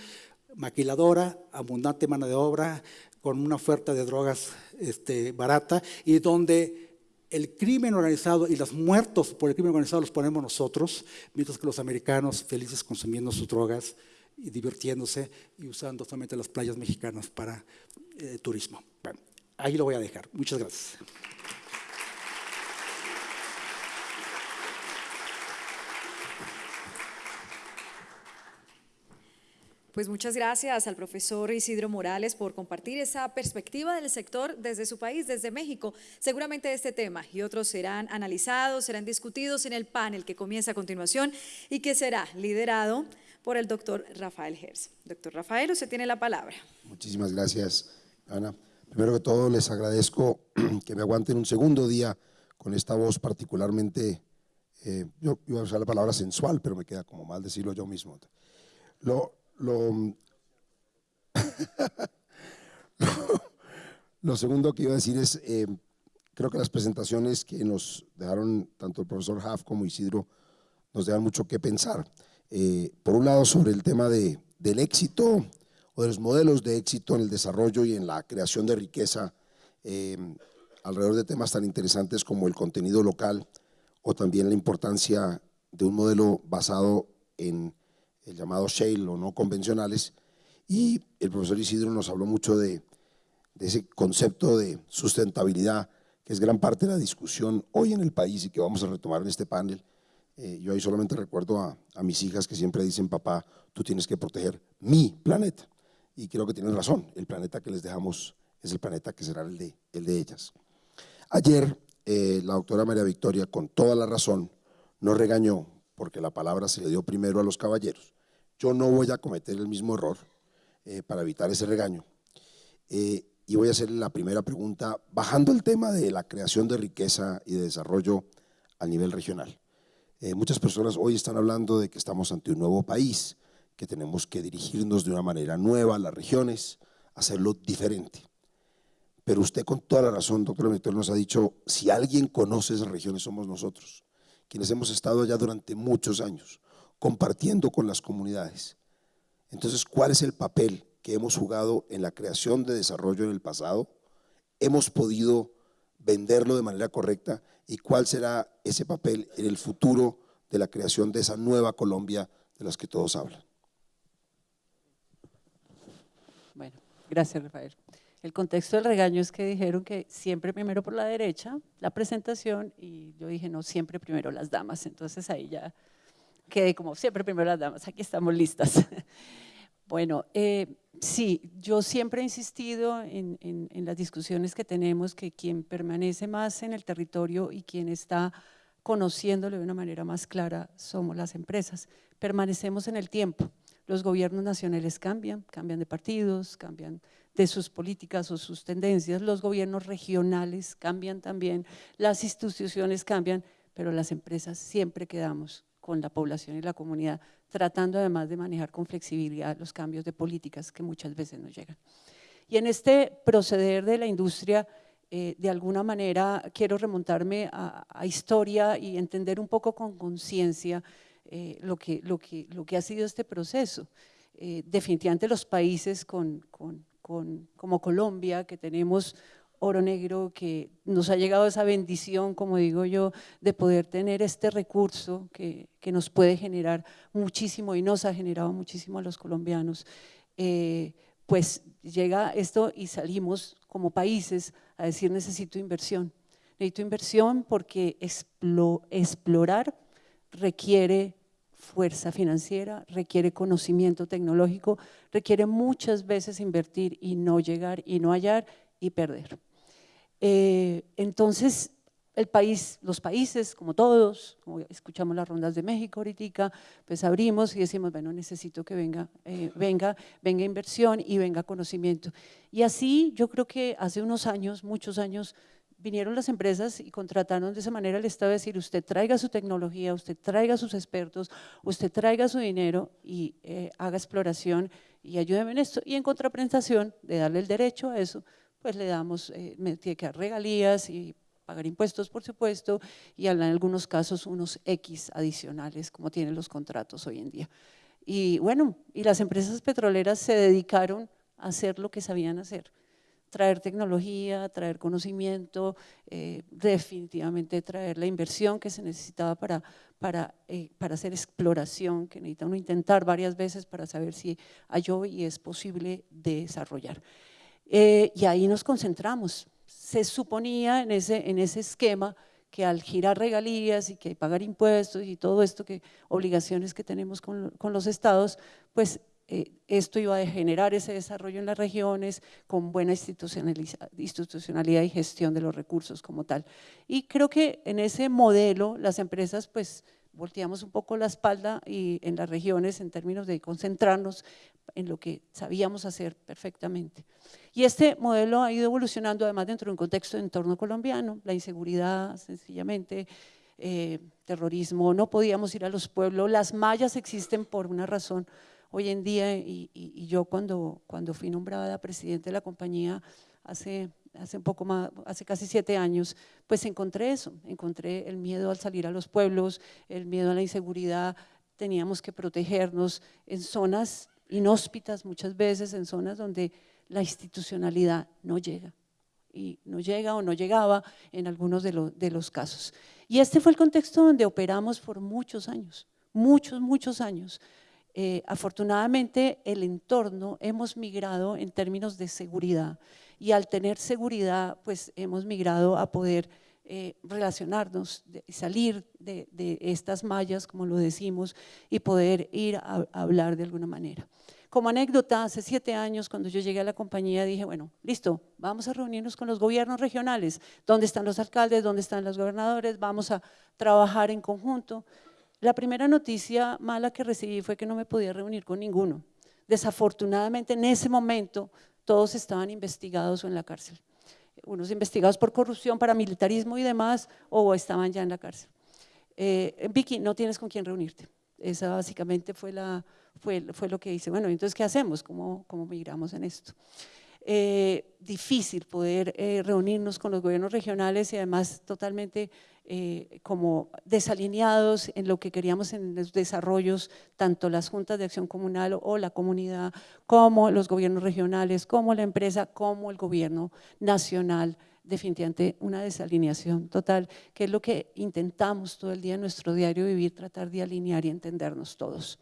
maquiladora, abundante mano de obra, con una oferta de drogas este, barata y donde el crimen organizado y los muertos por el crimen organizado los ponemos nosotros, mientras que los americanos felices consumiendo sus drogas y divirtiéndose y usando solamente las playas mexicanas para eh, turismo. Bueno, ahí lo voy a dejar. Muchas gracias. Pues muchas gracias al profesor Isidro Morales por compartir esa perspectiva del sector desde su país, desde México. Seguramente este tema y otros serán analizados, serán discutidos en el panel que comienza a continuación y que será liderado por el doctor Rafael Gers. Doctor Rafael, usted tiene la palabra. Muchísimas gracias, Ana. Primero que todo, les agradezco que me aguanten un segundo día con esta voz particularmente, eh, yo iba a usar la palabra sensual, pero me queda como mal decirlo yo mismo. Lo, lo, lo segundo que iba a decir es, eh, creo que las presentaciones que nos dejaron tanto el profesor Haff como Isidro nos dejan mucho que pensar. Eh, por un lado, sobre el tema de, del éxito o de los modelos de éxito en el desarrollo y en la creación de riqueza eh, alrededor de temas tan interesantes como el contenido local o también la importancia de un modelo basado en el llamado shale o no convencionales. Y el profesor Isidro nos habló mucho de, ese concepto de sustentabilidad, que es gran parte de la discusión hoy en el país y que vamos a retomar en este panel. Eh, yo ahí solamente recuerdo a, mis hijas que siempre dicen, papá, tú tienes que proteger mi planeta. Y creo que tienen razón, el planeta que les dejamos es el planeta que será el de, el de ellas. Ayer, eh, la doctora María Victoria, con toda la razón, nos regañó porque la palabra se le dio primero a los caballeros. Yo no voy a cometer el mismo error eh, para evitar ese regaño. Eh, y voy a hacer la primera pregunta, bajando el tema de la creación de riqueza y de desarrollo a nivel regional. Eh, muchas personas hoy están hablando de que estamos ante un nuevo país, que tenemos que dirigirnos de una manera nueva a las regiones, hacerlo diferente. Pero usted con toda la razón, doctor Víctor, nos ha dicho, si alguien conoce esas regiones somos nosotros, quienes hemos estado allá durante muchos años compartiendo con las comunidades. Entonces, ¿cuál es el papel que hemos jugado en la creación de desarrollo en el pasado? ¿Hemos podido venderlo de manera correcta? ¿Y cuál será ese papel en el futuro de la creación de esa nueva Colombia de las que todos hablan? Bueno, gracias Rafael. El contexto del regaño es que dijeron que siempre primero por la derecha la presentación y yo dije no, siempre primero las damas. Entonces ahí ya quedé como siempre primero las damas, aquí estamos listas. Bueno, eh, sí, yo siempre he insistido en, en, las discusiones que tenemos que quien permanece más en el territorio y quien está conociéndolo de una manera más clara somos las empresas. Permanecemos en el tiempo. Los gobiernos nacionales cambian, cambian de partidos, cambian de sus políticas o sus tendencias. Los gobiernos regionales cambian también, las instituciones cambian, pero las empresas siempre quedamos con la población y la comunidad, tratando además de manejar con flexibilidad los cambios de políticas que muchas veces no llegan. Y en este proceder de la industria, eh, de alguna manera quiero remontarme a, historia y entender un poco con conciencia eh, lo, que, lo, que, lo que ha sido este proceso. Eh, definitivamente los países con, con, con, como Colombia, que tenemos oro negro, que nos ha llegado esa bendición, como digo yo, de poder tener este recurso que, que nos puede generar muchísimo y nos ha generado muchísimo a los colombianos. Eh, pues llega esto y salimos como países a decir necesito inversión. Necesito inversión porque explorar requiere fuerza financiera, requiere conocimiento tecnológico, requiere muchas veces invertir y no llegar y no hallar y perder. Eh, entonces, los países, como todos, escuchamos las rondas de México ahorita, pues abrimos y decimos, bueno, necesito que venga, eh, venga, venga inversión y venga conocimiento. Y así yo creo que hace unos años, muchos años, vinieron las empresas y contrataron de esa manera el Estado a decir, usted traiga su tecnología, usted traiga sus expertos, usted traiga su dinero y eh, haga exploración y ayúdeme en esto. Y en contraprestación de darle el derecho a eso, pues le damos, eh, tiene que dar regalías y pagar impuestos, por supuesto, y en algunos casos unos X adicionales, como tienen los contratos hoy en día. Y bueno, y las empresas petroleras se dedicaron a hacer lo que sabían hacer, traer tecnología, traer conocimiento, eh, definitivamente traer la inversión que se necesitaba para, para, eh, para hacer exploración, que necesita uno intentar varias veces para saber si halló y es posible desarrollar. Eh, y ahí nos concentramos. Se suponía en ese, en ese esquema que al girar regalías y que pagar impuestos y todo esto, que obligaciones que tenemos con, con los estados, pues eh, esto iba a generar ese desarrollo en las regiones con buena institucionalidad y gestión de los recursos como tal. Y creo que en ese modelo las empresas pues volteamos un poco la espalda y en las regiones en términos de concentrarnos en lo que sabíamos hacer perfectamente. Y este modelo ha ido evolucionando además dentro de un contexto de entorno colombiano, la inseguridad sencillamente, eh, terrorismo, no podíamos ir a los pueblos, las mallas existen por una razón hoy en día y, yo cuando, cuando fui nombrada presidente de la compañía hace, hace un poco hace casi siete años, pues encontré eso, encontré el miedo al salir a los pueblos, el miedo a la inseguridad, teníamos que protegernos en zonas inhóspitas muchas veces, en zonas donde la institucionalidad no llega y no llega o no llegaba en algunos de, de los casos. Y este fue el contexto donde operamos por muchos años, muchos, muchos años. Eh, afortunadamente el entorno hemos migrado en términos de seguridad y al tener seguridad pues hemos migrado a poder eh, relacionarnos y salir de, estas mallas como lo decimos y poder ir a, hablar de alguna manera. Como anécdota, hace siete años cuando yo llegué a la compañía dije, bueno, listo, vamos a reunirnos con los gobiernos regionales, ¿dónde están los alcaldes? ¿Dónde están los gobernadores? Vamos a trabajar en conjunto. La primera noticia mala que recibí fue que no me podía reunir con ninguno. Desafortunadamente en ese momento todos estaban investigados o en la cárcel. Unos investigados por corrupción, paramilitarismo y demás, o estaban ya en la cárcel. Eh, Vicky, no tienes con quién reunirte. Esa básicamente fue, la, fue, fue lo que hice. Bueno, entonces, ¿qué hacemos? ¿Cómo, cómo migramos en esto? Eh, difícil poder eh, reunirnos con los gobiernos regionales y además totalmente eh, como desalineados en lo que queríamos en los desarrollos, tanto las juntas de acción comunal o la comunidad, como los gobiernos regionales, como la empresa, como el gobierno nacional definitivamente una desalineación total, que es lo que intentamos todo el día en nuestro diario vivir, tratar de alinear y entendernos todos.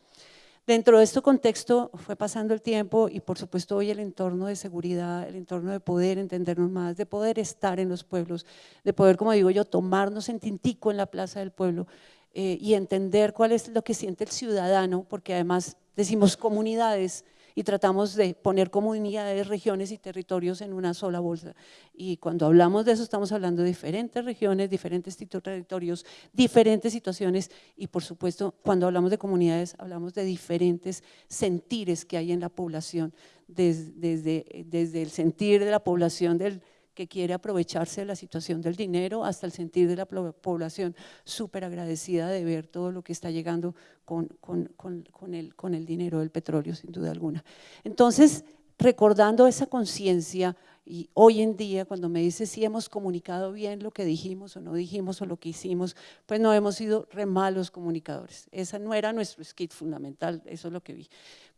Dentro de este contexto fue pasando el tiempo y por supuesto hoy el entorno de seguridad, el entorno de poder entendernos más, de poder estar en los pueblos, de poder, como digo yo, tomarnos en tintico en la plaza del pueblo eh, y entender cuál es lo que siente el ciudadano, porque además decimos comunidades, y tratamos de poner comunidades, regiones y territorios en una sola bolsa. Y cuando hablamos de eso estamos hablando de diferentes regiones, diferentes territorios, diferentes situaciones y por supuesto cuando hablamos de comunidades hablamos de diferentes sentires que hay en la población, desde, desde, desde el sentir de la población del que quiere aprovecharse de la situación del dinero, hasta el sentir de la población súper agradecida de ver todo lo que está llegando con, con, con, el, con el dinero del petróleo, sin duda alguna. Entonces, recordando esa conciencia, y hoy en día cuando me dice si hemos comunicado bien lo que dijimos o no dijimos o lo que hicimos, pues no hemos sido re malos comunicadores. Esa no era nuestro skit fundamental, eso es lo que vi.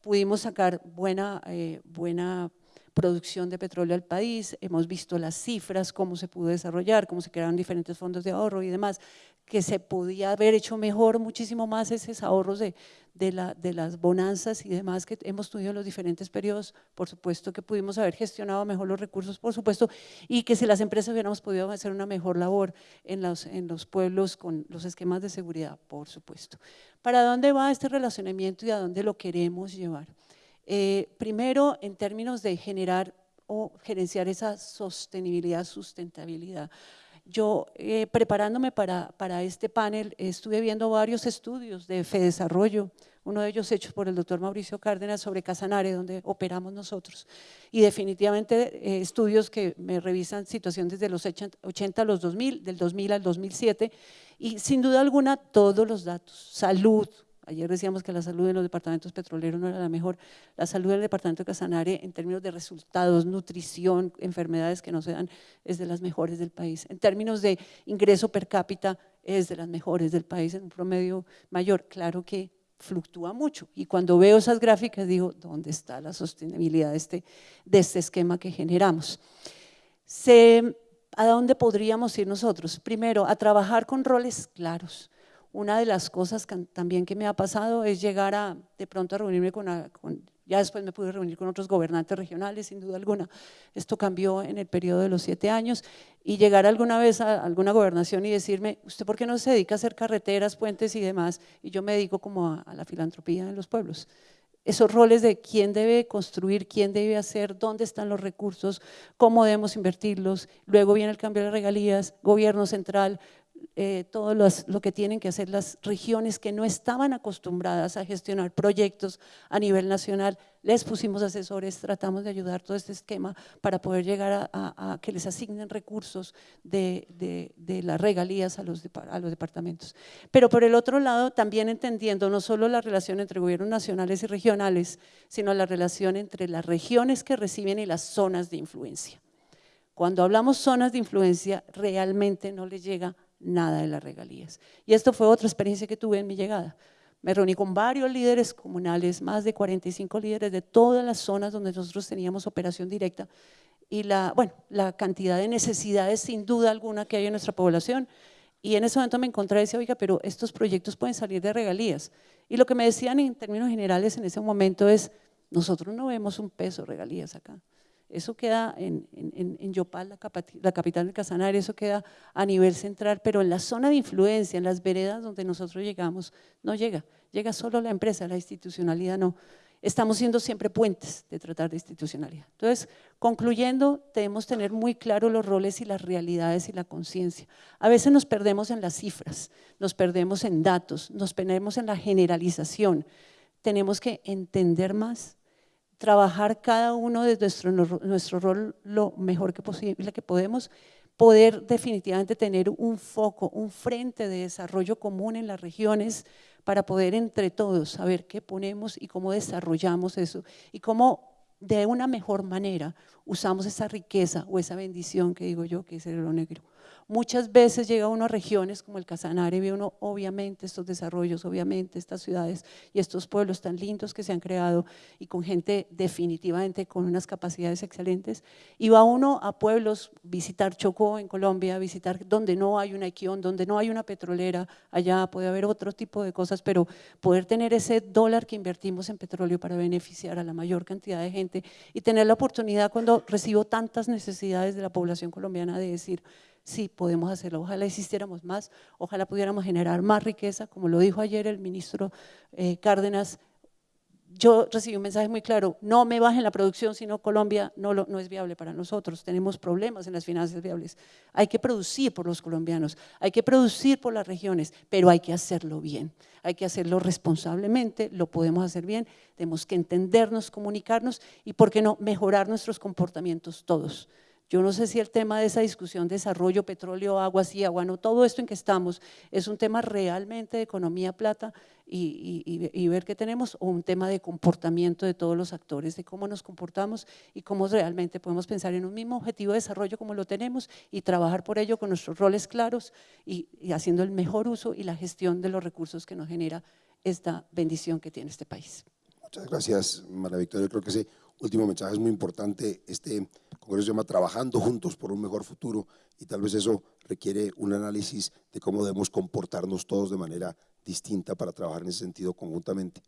Pudimos sacar buena, eh, buena producción de petróleo al país, hemos visto las cifras, cómo se pudo desarrollar, cómo se crearon diferentes fondos de ahorro y demás, que se podía haber hecho mejor muchísimo más esos ahorros de, de, la, de las bonanzas y demás que hemos tenido en los diferentes periodos, por supuesto que pudimos haber gestionado mejor los recursos, por supuesto, y que si las empresas hubiéramos podido hacer una mejor labor en los, en los pueblos con los esquemas de seguridad, por supuesto. ¿Para dónde va este relacionamiento y a dónde lo queremos llevar? Eh, primero, en términos de generar o gerenciar esa sostenibilidad, sustentabilidad. Yo, eh, preparándome para, para, este panel, estuve viendo varios estudios de FEDesarrollo, uno de ellos hechos por el doctor Mauricio Cárdenas sobre Casanare, donde operamos nosotros. Y definitivamente eh, estudios que me revisan situación desde los 80 a los 2000, del 2000 al 2007, y sin duda alguna todos los datos, salud, Ayer decíamos que la salud en los departamentos petroleros no era la mejor. La salud del departamento de Casanare en términos de resultados, nutrición, enfermedades que no se dan, es de las mejores del país. En términos de ingreso per cápita, es de las mejores del país en un promedio mayor. Claro que fluctúa mucho. Y cuando veo esas gráficas digo, ¿dónde está la sostenibilidad de este, de este esquema que generamos? ¿A dónde podríamos ir nosotros? Primero, a trabajar con roles claros una de las cosas también que me ha pasado es llegar a, de pronto a reunirme con, ya después me pude reunir con otros gobernantes regionales, sin duda alguna. Esto cambió en el periodo de los siete años y llegar alguna vez a alguna gobernación y decirme, ¿usted por qué no se dedica a hacer carreteras, puentes y demás? Y yo me dedico como a, la filantropía en los pueblos. esos roles de quién debe construir, quién debe hacer, dónde están los recursos, cómo debemos invertirlos. Luego viene el cambio de regalías, gobierno central, eh, todo lo que tienen que hacer las regiones que no estaban acostumbradas a gestionar proyectos a nivel nacional. Les pusimos asesores, tratamos de ayudar todo este esquema para poder llegar a, que les asignen recursos de, de, las regalías a los, a los departamentos. Pero por el otro lado, también entendiendo no solo la relación entre gobiernos nacionales y regionales, sino la relación entre las regiones que reciben y las zonas de influencia. Cuando hablamos zonas de influencia, realmente no les llega nada de las regalías. Y esto fue otra experiencia que tuve en mi llegada. Me reuní con varios líderes comunales, más de 45 líderes de todas las zonas donde nosotros teníamos operación directa y la, bueno, la cantidad de necesidades sin duda alguna que hay en nuestra población. Y en ese momento me encontré y decía, oiga, pero estos proyectos pueden salir de regalías. Y lo que me decían en términos generales en ese momento es, nosotros no vemos un peso regalías acá. Eso queda en, en, Yopal, la, capital del Casanare, eso queda a nivel central, pero en la zona de influencia, en las veredas donde nosotros llegamos, no llega. Llega solo la empresa, la institucionalidad no. Estamos siendo siempre puentes de tratar de institucionalidad. Entonces, concluyendo, debemos tener muy claro los roles y las realidades y la conciencia. A veces nos perdemos en las cifras, nos perdemos en datos, nos perdemos en la generalización. Tenemos que entender más, trabajar cada uno desde nuestro, nuestro rol lo mejor que posible que podemos, poder definitivamente tener un foco, un frente de desarrollo común en las regiones para poder entre todos saber qué ponemos y cómo desarrollamos eso y cómo de una mejor manera usamos esa riqueza o esa bendición que digo yo que es el oro negro. Muchas veces llega uno a regiones como el Casanare, ve uno obviamente estos desarrollos, obviamente estas ciudades y estos pueblos tan lindos que se han creado y con gente definitivamente con unas capacidades excelentes. Y va uno a pueblos, visitar Chocó en Colombia, visitar donde no hay una equión, donde no hay una petrolera, allá puede haber otro tipo de cosas, pero poder tener ese dólar que invertimos en petróleo para beneficiar a la mayor cantidad de gente y tener la oportunidad cuando recibo tantas necesidades de la población colombiana de decir, sí podemos hacerlo. Ojalá existiéramos más, ojalá pudiéramos generar más riqueza, como lo dijo ayer el ministro eh, Cárdenas, yo recibí un mensaje muy claro, no me bajen la producción, sino Colombia no, no es viable para nosotros, tenemos problemas en las finanzas viables. Hay que producir por los colombianos, hay que producir por las regiones, pero hay que hacerlo bien, hay que hacerlo responsablemente, lo podemos hacer bien, tenemos que entendernos, comunicarnos y, ¿por qué no?, mejorar nuestros comportamientos todos. Yo no sé si el tema de esa discusión, desarrollo, petróleo, agua, sí, agua, no, todo esto en que estamos es un tema realmente de economía plata y, ver qué tenemos, o un tema de comportamiento de todos los actores, de cómo nos comportamos y cómo realmente podemos pensar en un mismo objetivo de desarrollo como lo tenemos y trabajar por ello con nuestros roles claros y, haciendo el mejor uso y la gestión de los recursos que nos genera esta bendición que tiene este país. Muchas gracias, María Victoria. Creo que ese último mensaje es muy importante. Este Congreso se llama Trabajando Juntos por un Mejor Futuro y tal vez eso requiere un análisis de cómo debemos comportarnos todos de manera distinta para trabajar en ese sentido conjuntamente.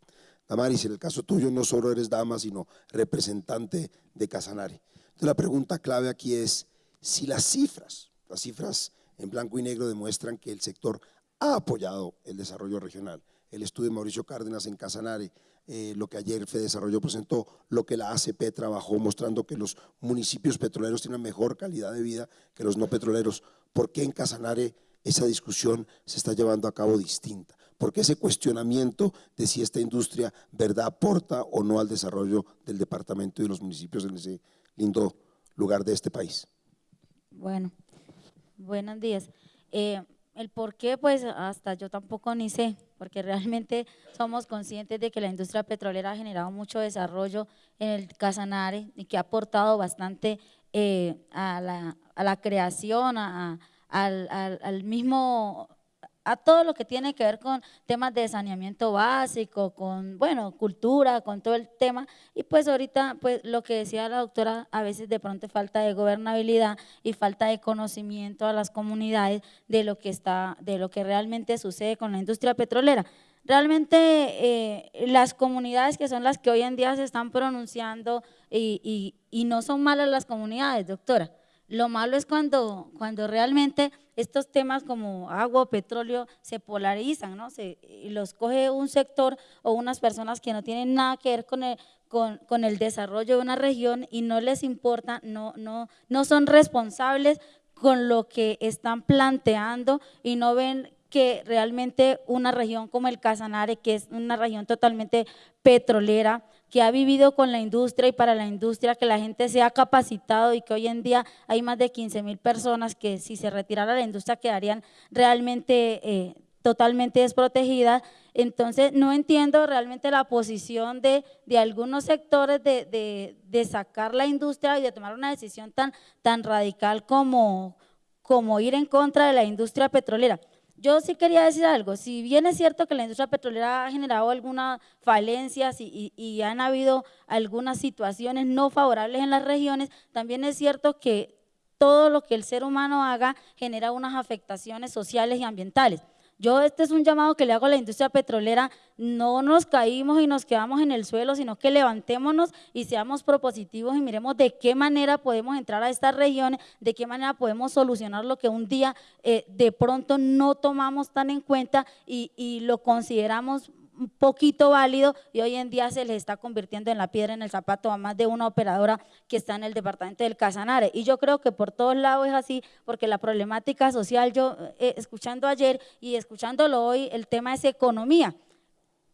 Damaris, en el caso tuyo no solo eres dama, sino representante de Casanare. Entonces la pregunta clave aquí es si las cifras, las cifras en blanco y negro demuestran que el sector ha apoyado el desarrollo regional. El estudio de Mauricio Cárdenas en Casanare eh, lo que ayer Fede Desarrollo presentó, lo que la ACP trabajó, mostrando que los municipios petroleros tienen mejor calidad de vida que los no petroleros. ¿Por qué en Casanare esa discusión se está llevando a cabo distinta? ¿Por qué ese cuestionamiento de si esta industria verdad aporta o no al desarrollo del departamento y los municipios en ese lindo lugar de este país? Bueno, buenos días. Eh, el por qué, pues hasta yo tampoco ni sé, porque realmente somos conscientes de que la industria petrolera ha generado mucho desarrollo en el Casanare y que ha aportado bastante eh, a, la, a, la, creación, a, al, al mismo a todo lo que tiene que ver con temas de saneamiento básico, con, bueno, cultura, con todo el tema. Y pues ahorita, pues lo que decía la doctora, a veces de pronto falta de gobernabilidad y falta de conocimiento a las comunidades de lo que está, de lo que realmente sucede con la industria petrolera. Realmente eh, las comunidades que son las que hoy en día se están pronunciando y, y no son malas las comunidades, doctora Lo malo es cuando, cuando realmente estos temas como agua petróleo se polarizan, ¿no? Se, y los coge un sector o unas personas que no tienen nada que ver con el, con el desarrollo de una región y no les importa, no, no, no son responsables con lo que están planteando y no ven que realmente una región como el Casanare, que es una región totalmente petrolera, que ha vivido con la industria y para la industria, que la gente se ha capacitado y que hoy en día hay más de 15 mil personas que si se retirara la industria quedarían realmente eh, totalmente desprotegidas. Entonces no entiendo realmente la posición de, de algunos sectores de, de, de, sacar la industria y de tomar una decisión tan, tan radical como, como ir en contra de la industria petrolera. Yo sí quería decir algo, si bien es cierto que la industria petrolera ha generado algunas falencias y, han habido algunas situaciones no favorables en las regiones, también es cierto que todo lo que el ser humano haga genera unas afectaciones sociales y ambientales. Yo este es un llamado que le hago a la industria petrolera, no nos caímos y nos quedamos en el suelo, sino que levantémonos y seamos propositivos y miremos de qué manera podemos entrar a estas regiones, de qué manera podemos solucionar lo que un día eh, de pronto no tomamos tan en cuenta y, y lo consideramos poquito válido y hoy en día se les está convirtiendo en la piedra en el zapato a más de una operadora que está en el departamento del Casanare. Y yo creo que por todos lados es así, porque la problemática social, yo eh, escuchando ayer y escuchándolo hoy, el tema es economía.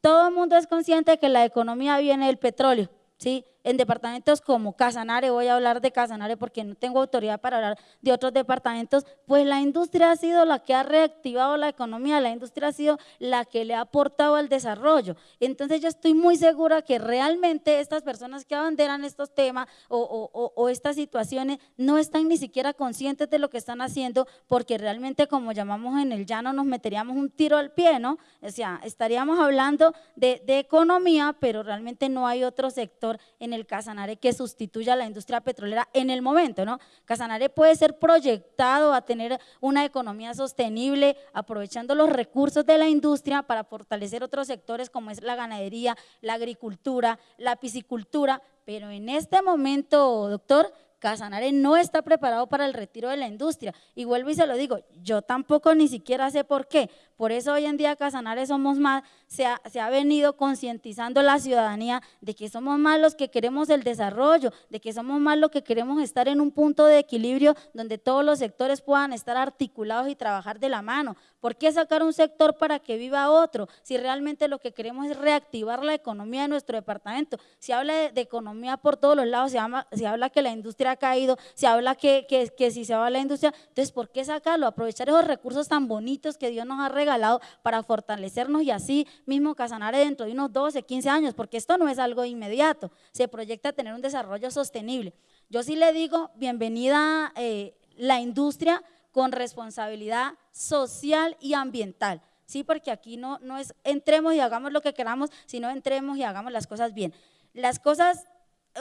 Todo el mundo es consciente de que la economía viene del petróleo, ¿sí? En departamentos como Casanare, voy a hablar de Casanare porque no tengo autoridad para hablar de otros departamentos, pues la industria ha sido la que ha reactivado la economía, la industria ha sido la que le ha aportado al desarrollo. Entonces yo estoy muy segura que realmente estas personas que abanderan estos temas o, o, o estas situaciones no están ni siquiera conscientes de lo que están haciendo porque realmente como llamamos en el llano nos meteríamos un tiro al pie, ¿no? O sea, estaríamos hablando de, de economía, pero realmente no hay otro sector en el el Casanare que sustituya a la industria petrolera en el momento, ¿no? Casanare puede ser proyectado a tener una economía sostenible, aprovechando los recursos de la industria para fortalecer otros sectores como es la ganadería, la agricultura, la piscicultura, pero en este momento, doctor, Casanare no está preparado para el retiro de la industria. Y vuelvo y se lo digo, yo tampoco ni siquiera sé por qué. Por eso hoy en día Casanare somos más, se ha, se ha venido concientizando la ciudadanía de que somos más los que queremos el desarrollo, de que somos más los que queremos estar en un punto de equilibrio donde todos los sectores puedan estar articulados y trabajar de la mano. ¿Por qué sacar un sector para que viva otro? Si realmente lo que queremos es reactivar la economía de nuestro departamento. Se habla de, economía por todos los lados, se, se habla que la industria ha caído, se habla que, que, si se va a la industria, entonces ¿por qué sacarlo? Aprovechar esos recursos tan bonitos que Dios nos ha regalado para fortalecernos y así mismo Casanare dentro de unos 12, 15 años, porque esto no es algo inmediato, se proyecta tener un desarrollo sostenible. Yo sí le digo, bienvenida eh, la industria con responsabilidad social y ambiental. Sí, porque aquí no, no es entremos y hagamos lo que queramos, sino entremos y hagamos las cosas bien. Las cosas,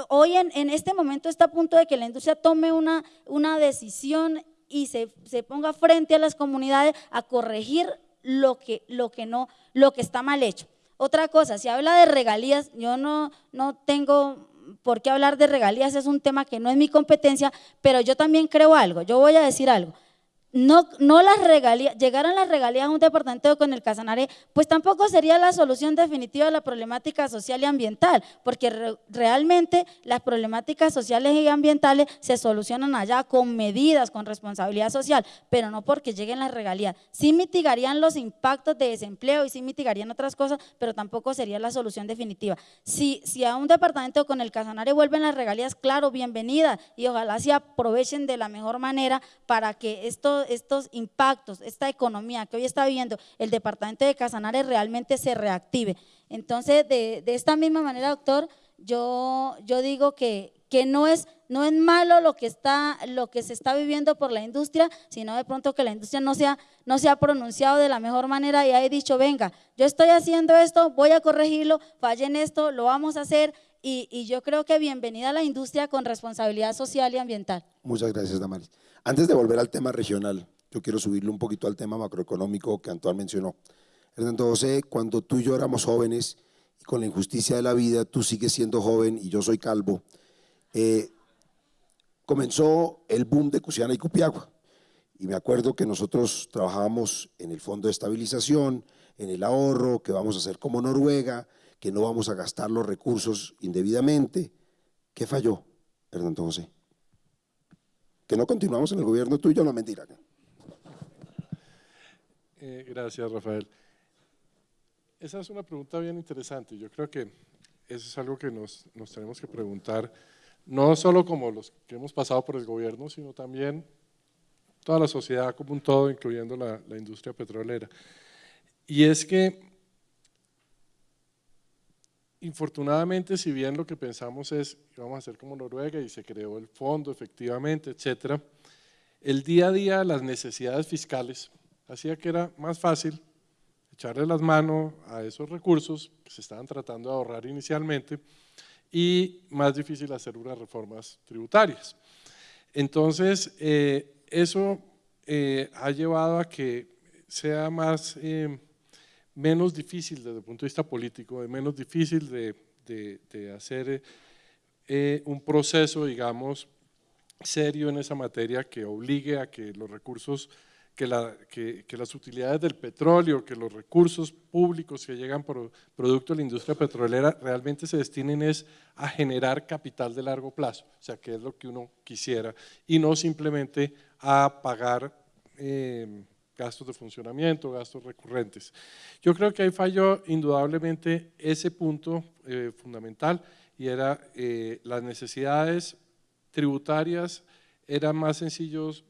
hoy en, en este momento está a punto de que la industria tome una, una decisión y se, se ponga frente a las comunidades a corregir lo que, lo que, no, lo que está mal hecho. Otra cosa, si habla de regalías, yo no, no tengo por qué hablar de regalías, es un tema que no es mi competencia, pero yo también creo algo, yo voy a decir algo no, no las regalías, llegaran las regalías a un departamento con el Casanare, pues tampoco sería la solución definitiva de la problemática social y ambiental, porque re, realmente las problemáticas sociales y ambientales se solucionan allá con medidas, con responsabilidad social, pero no porque lleguen las regalías. Sí mitigarían los impactos de desempleo y sí mitigarían otras cosas, pero tampoco sería la solución definitiva. Si, si a un departamento con el Casanare vuelven las regalías, claro, bienvenida, y ojalá se aprovechen de la mejor manera para que esto estos impactos, esta economía que hoy está viviendo el departamento de Casanare realmente se reactive. Entonces, de, de esta misma manera, doctor, yo, yo digo que, que no es, no es malo lo que, está, lo que se está viviendo por la industria, sino de pronto que la industria no se, ha, no se pronunciado de la mejor manera y ha dicho, venga, yo estoy haciendo esto, voy a corregirlo, falle en esto, lo vamos a hacer. Y, y yo creo que bienvenida a la industria con responsabilidad social y ambiental. Muchas gracias, Damaris. Antes de volver al tema regional, yo quiero subirle un poquito al tema macroeconómico que Antoine mencionó. Hernando José, cuando tú y yo éramos jóvenes, y con la injusticia de la vida, tú sigues siendo joven y yo soy calvo, eh, comenzó el boom de Cusiana y Cupiagua. Y me acuerdo que nosotros trabajábamos en el fondo de estabilización, en el ahorro, que vamos a hacer como Noruega, que no vamos a gastar los recursos indebidamente. ¿Qué falló, Hernando José? Que no continuamos en el gobierno tuyo, no mentira. Eh, gracias, Rafael. Esa es una pregunta bien interesante. Yo creo que eso es algo que nos, nos tenemos que preguntar, no solo como los que hemos pasado por el gobierno, sino también toda la sociedad como un todo, incluyendo la, la industria petrolera. Y es que, infortunadamente, si bien lo que pensamos es que vamos a hacer como Noruega y se creó el fondo efectivamente, etcétera, el día a día las necesidades fiscales hacía que era más fácil echarle las manos a esos recursos que se estaban tratando de ahorrar inicialmente y más difícil hacer unas reformas tributarias. Entonces, eh, eso eh, ha llevado a que sea más, eh, menos difícil desde el punto de vista político, menos difícil de, de hacer un proceso, digamos, serio en esa materia que obligue a que los recursos que, la, que, las utilidades del petróleo, que los recursos públicos que llegan por producto de la industria petrolera realmente se destinen es a generar capital de largo plazo, o sea, que es lo que uno quisiera, y no simplemente a pagar eh, gastos de funcionamiento, gastos recurrentes. Yo creo que ahí falló indudablemente ese punto eh, fundamental y era eh, las necesidades tributarias eran más sencillos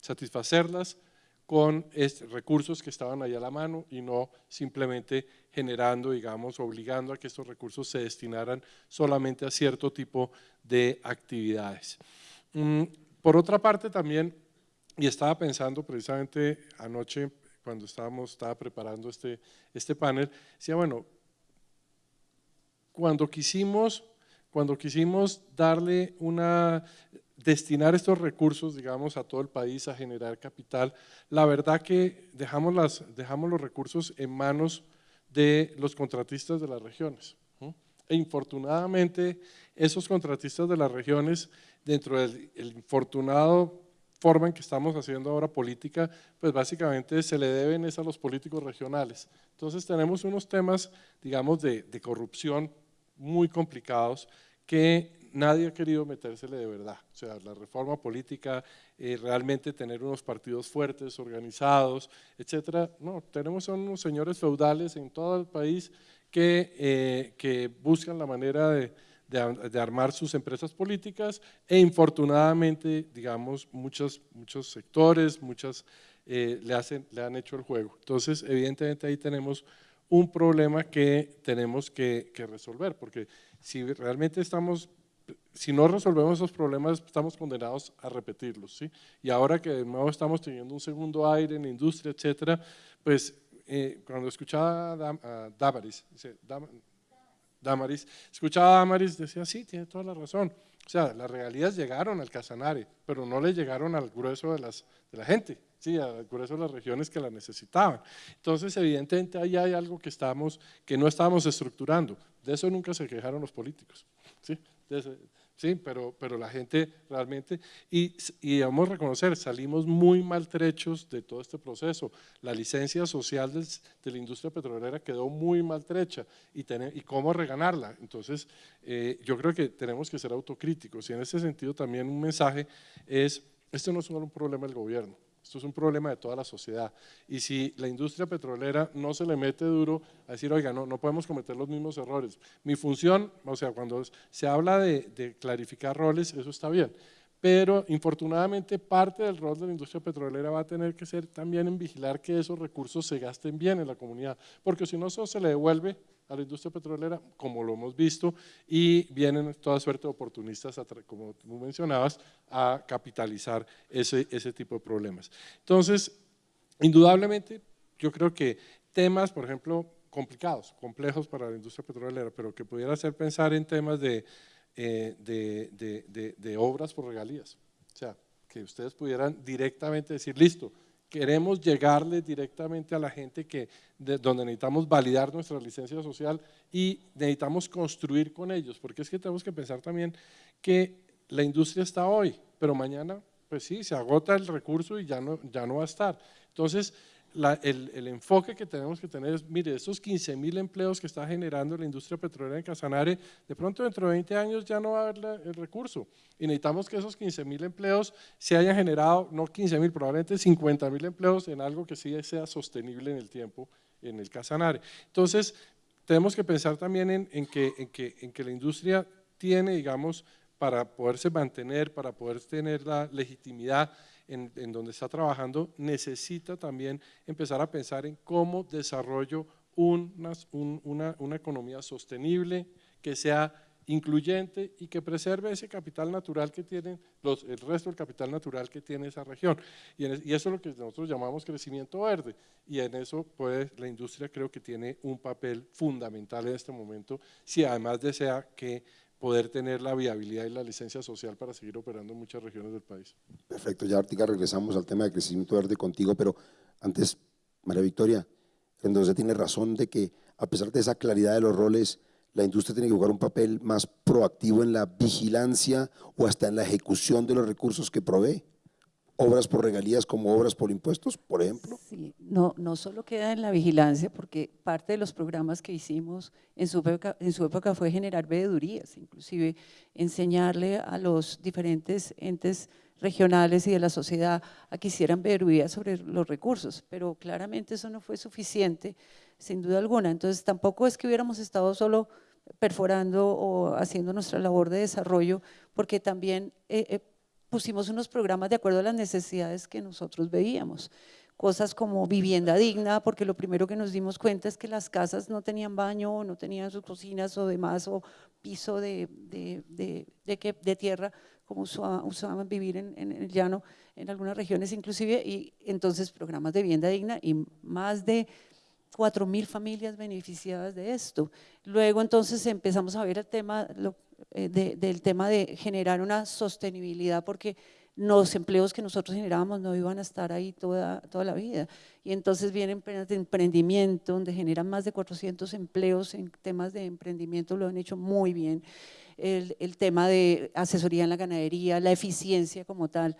satisfacerlas con recursos que estaban ahí a la mano y no simplemente generando, digamos, obligando a que estos recursos se destinaran solamente a cierto tipo de actividades. Mm, por otra parte también, y estaba pensando precisamente anoche cuando estábamos, estaba preparando este, este panel, decía, bueno, cuando quisimos, cuando quisimos darle una, destinar estos recursos, digamos, a todo el país a generar capital, la verdad que dejamos, las, dejamos los recursos en manos de los contratistas de las regiones. E infortunadamente, esos contratistas de las regiones, dentro del infortunado forma en que estamos haciendo ahora política, pues básicamente se le deben es a los políticos regionales. Entonces tenemos unos temas, digamos, de, de corrupción muy complicados que nadie ha querido metérsele de verdad. O sea, la reforma política, eh, realmente tener unos partidos fuertes, organizados, etcétera. No, tenemos unos señores feudales en todo el país que, eh, que buscan la manera de, de, armar sus empresas políticas e infortunadamente, digamos, muchos, muchos sectores, muchas eh, le, hacen, le han hecho el juego. Entonces, evidentemente ahí tenemos un problema que tenemos que, que resolver, porque si realmente estamos si no resolvemos esos problemas, estamos condenados a repetirlos. ¿sí? Y ahora que de nuevo estamos teniendo un segundo aire en la industria, etcétera, pues eh, cuando escuchaba a Damaris, Damaris, escuchaba a Damaris, decía, sí, tiene toda la razón. O sea, las realidades llegaron al Casanare, pero no le llegaron al grueso de, las, de la gente, sí, al grueso de las regiones que la necesitaban. Entonces, evidentemente, ahí hay algo que, que no estábamos estructurando. De eso nunca se quejaron los políticos. ¿sí? Sí, pero, pero la gente realmente, y, y a reconocer, salimos muy maltrechos de todo este proceso. La licencia social de la industria petrolera quedó muy maltrecha y, y cómo reganarla. Entonces, eh, yo creo que tenemos que ser autocríticos y en ese sentido también un mensaje es, esto no es solo un problema del gobierno, esto es un problema de toda la sociedad. Y si la industria petrolera no se le mete duro a decir, oiga, no, no podemos cometer los mismos errores. Mi función, o sea, cuando se habla de, de clarificar roles, eso está bien. Pero infortunadamente parte del rol de la industria petrolera va a tener que ser también en vigilar que esos recursos se gasten bien en la comunidad, porque si no eso se le devuelve a la industria petrolera, como lo hemos visto, y vienen toda suerte de oportunistas, como tú mencionabas, a capitalizar ese, ese tipo de problemas. Entonces, indudablemente, yo creo que temas, por ejemplo, complicados, complejos para la industria petrolera, pero que pudiera hacer pensar en temas de, eh, de, de, de obras por regalías. O sea, que ustedes pudieran directamente decir, listo, queremos llegarle directamente a la gente que, donde necesitamos validar nuestra licencia social y necesitamos construir con ellos, porque es que tenemos que pensar también que la industria está hoy, pero mañana, pues sí, se agota el recurso y ya no, ya no va a estar. Entonces, el, enfoque que tenemos que tener es, mire, estos 15 mil empleos que está generando la industria petrolera en Casanare, de pronto dentro de 20 años ya no va a haber el recurso y necesitamos que esos 15 mil empleos se hayan generado, no 15 mil, probablemente 50 mil empleos en algo que sí sea sostenible en el tiempo en el Casanare. Entonces, tenemos que pensar también en, en, que, en, que, en que la industria tiene, digamos, para poderse mantener, para poder tener la legitimidad en, donde está trabajando, necesita también empezar a pensar en cómo desarrollo una, una, economía sostenible, que sea incluyente y que preserve ese capital natural que tienen los, el resto del capital natural que tiene esa región. Y, y, eso es lo que nosotros llamamos crecimiento verde. Y en eso pues, la industria creo que tiene un papel fundamental en este momento, si además desea que poder tener la viabilidad y la licencia social para seguir operando en muchas regiones del país. Perfecto, ya ahorita regresamos al tema de crecimiento verde contigo, pero antes, María Victoria, entonces tiene razón de que a pesar de esa claridad de los roles, la industria tiene que jugar un papel más proactivo en la vigilancia o hasta en la ejecución de los recursos que provee obras por regalías como obras por impuestos, por ejemplo? Sí, no, no solo queda en la vigilancia, porque parte de los programas que hicimos en su época, en su época fue generar veedurías, inclusive enseñarle a los diferentes entes regionales y de la sociedad a que hicieran veedurías sobre los recursos, pero claramente eso no fue suficiente, sin duda alguna. Entonces tampoco es que hubiéramos estado solo perforando o haciendo nuestra labor de desarrollo, porque también eh, eh, pusimos unos programas de acuerdo a las necesidades que nosotros veíamos. Cosas como vivienda digna, porque lo primero que nos dimos cuenta es que las casas no tenían baño, no tenían sus cocinas o demás, o piso de, de, de, de tierra, como usaban, vivir en, el llano, en algunas regiones inclusive, y entonces programas de vivienda digna y más de 4 mil familias beneficiadas de esto. Luego entonces empezamos a ver el tema, eh, del tema de generar una sostenibilidad porque los empleos que nosotros generábamos no iban a estar ahí toda, toda la vida. Y entonces vienen de emprendimiento, donde generan más de 400 empleos en temas de emprendimiento, lo han hecho muy bien. El, el tema de asesoría en la ganadería, la eficiencia como tal.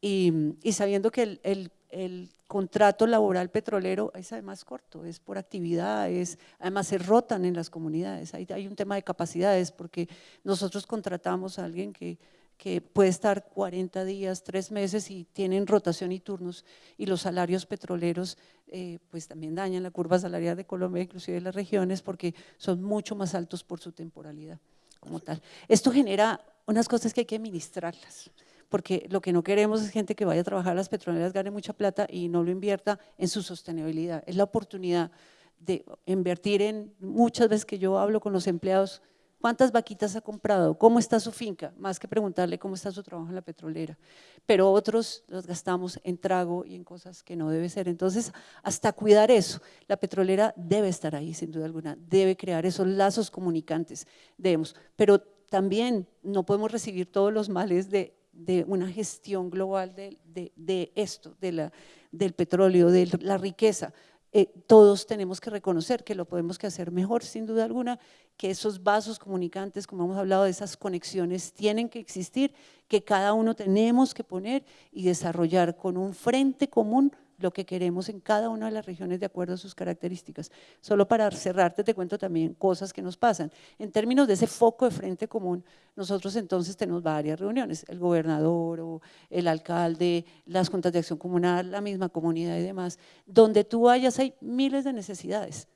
Y, sabiendo que el, el contrato laboral petrolero es además corto, es por actividad, es, además se rotan en las comunidades, hay, hay un tema de capacidades porque nosotros contratamos a alguien que, que puede estar 40 días, 3 meses y tienen rotación y turnos y los salarios petroleros eh, pues también dañan la curva salarial de Colombia, inclusive de las regiones porque son mucho más altos por su temporalidad como tal. Esto genera unas cosas que hay que administrarlas porque lo que no queremos es gente que vaya a trabajar a las petroleras, gane mucha plata y no lo invierta en su sostenibilidad. Es la oportunidad de invertir en, muchas veces que yo hablo con los empleados, ¿cuántas vaquitas ha comprado? ¿Cómo está su finca? Más que preguntarle cómo está su trabajo en la petrolera. Pero otros los gastamos en trago y en cosas que no debe ser. Entonces, hasta cuidar eso, la petrolera debe estar ahí, sin duda alguna, debe crear esos lazos comunicantes, debemos. Pero también no podemos recibir todos los males de de una gestión global de, de, esto, de la, del petróleo, de la riqueza. Eh, todos tenemos que reconocer que lo podemos hacer mejor, sin duda alguna, que esos vasos comunicantes, como hemos hablado de esas conexiones, tienen que existir, que cada uno tenemos que poner y desarrollar con un frente común lo que queremos en cada una de las regiones de acuerdo a sus características. Solo para cerrarte te cuento también cosas que nos pasan. En términos de ese foco de frente común, nosotros entonces tenemos varias reuniones, el gobernador o el alcalde, las juntas de acción comunal, la misma comunidad y demás, donde tú vayas hay miles de necesidades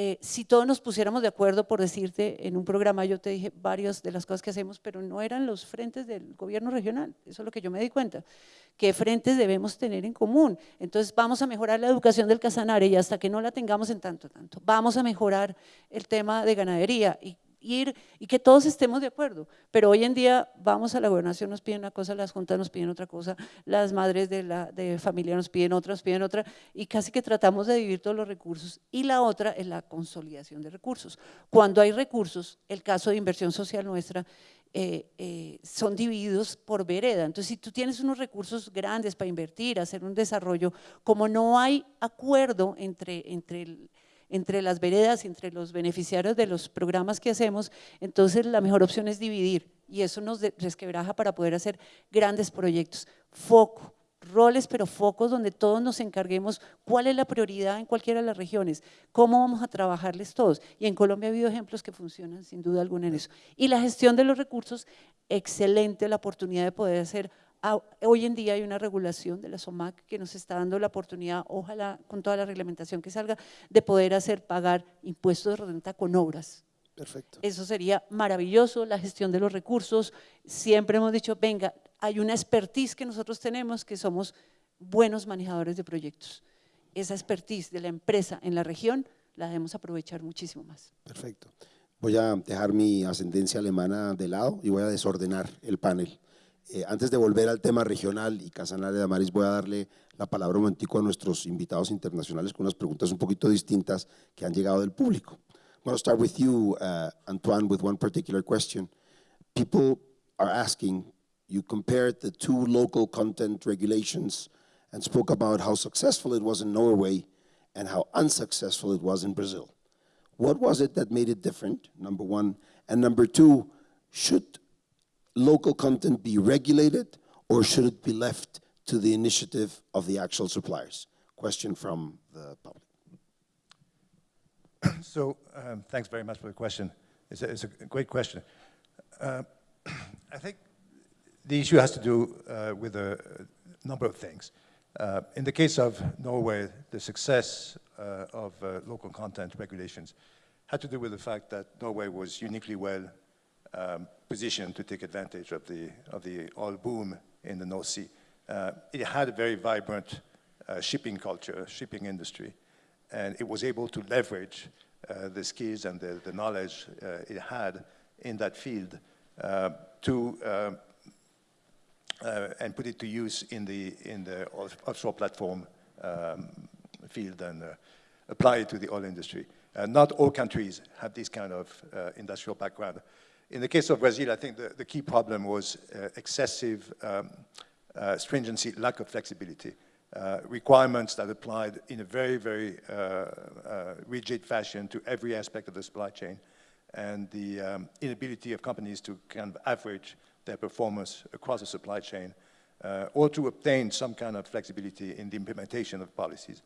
eh, si todos nos pusiéramos de acuerdo, por decirte, en un programa yo te dije varias de las cosas que hacemos, pero no eran los frentes del gobierno regional, eso es lo que yo me di cuenta, qué frentes debemos tener en común. Entonces vamos a mejorar la educación del Casanare y hasta que no la tengamos en tanto, tanto, vamos a mejorar el tema de ganadería y ir y que todos estemos de acuerdo. Pero hoy en día vamos a la gobernación, nos piden una cosa, las juntas nos piden otra cosa, las madres de, la, de familia nos piden otra, nos piden otra, y casi que tratamos de dividir todos los recursos. Y la otra es la consolidación de recursos. Cuando hay recursos, el caso de inversión social nuestra, eh, eh, son divididos por vereda. Entonces, si tú tienes unos recursos grandes para invertir, hacer un desarrollo, como no hay acuerdo entre, entre el, entre las veredas, entre los beneficiarios de los programas que hacemos, entonces la mejor opción es dividir y eso nos resquebraja para poder hacer grandes proyectos. Foco, roles, pero focos donde todos nos encarguemos cuál es la prioridad en cualquiera de las regiones, cómo vamos a trabajarles todos. Y en Colombia ha habido ejemplos que funcionan sin duda alguna en eso. Y la gestión de los recursos, excelente la oportunidad de poder hacer. Hoy en día hay una regulación de la SOMAC que nos está dando la oportunidad, ojalá con toda la reglamentación que salga, de poder hacer pagar impuestos de renta con obras. Perfecto. Eso sería maravilloso, la gestión de los recursos. Siempre hemos dicho, venga, hay una expertise que nosotros tenemos que somos buenos manejadores de proyectos. Esa expertise de la empresa en la región la debemos aprovechar muchísimo más. Perfecto. Voy a dejar mi ascendencia alemana de lado y voy a desordenar el panel. Eh, antes de volver al tema regional y Casanare de Amaris, voy a darle la palabra un momentico a nuestros invitados internacionales con unas preguntas un poquito distintas que han llegado del público. I'm going to start with you, uh, Antoine, with one particular question. People are asking, you compared the two local content regulations and spoke about how successful it was in Norway and how unsuccessful it was in Brazil. What was it that made it different, number one? And number two, should local content be regulated or should it be left to the initiative of the actual suppliers? Question from the public. So, um, thanks very much for the question. It's a, it's a great question. Uh, I think the issue has to do uh, with a number of things. Uh, in the case of Norway, the success uh, of uh, local content regulations had to do with the fact that Norway was uniquely well um, to take advantage of the, of the oil boom in the North Sea. Uh, it had a very vibrant uh, shipping culture, shipping industry, and it was able to leverage uh, the skills and the, the knowledge uh, it had in that field uh, to uh, and put it to use in the in the offshore platform um, field and apply it to the oil industry. Not all countries have this kind of industrial background. In the case of Brazil, I think the, the key problem was uh, excessive um, uh, stringency, lack of flexibility. Uh, requirements that applied in a very, very uh, uh, rigid fashion to every aspect of the supply chain, and the um, inability of companies to kind of average their performance across the supply chain, uh, or to obtain some kind of flexibility in the implementation of policies.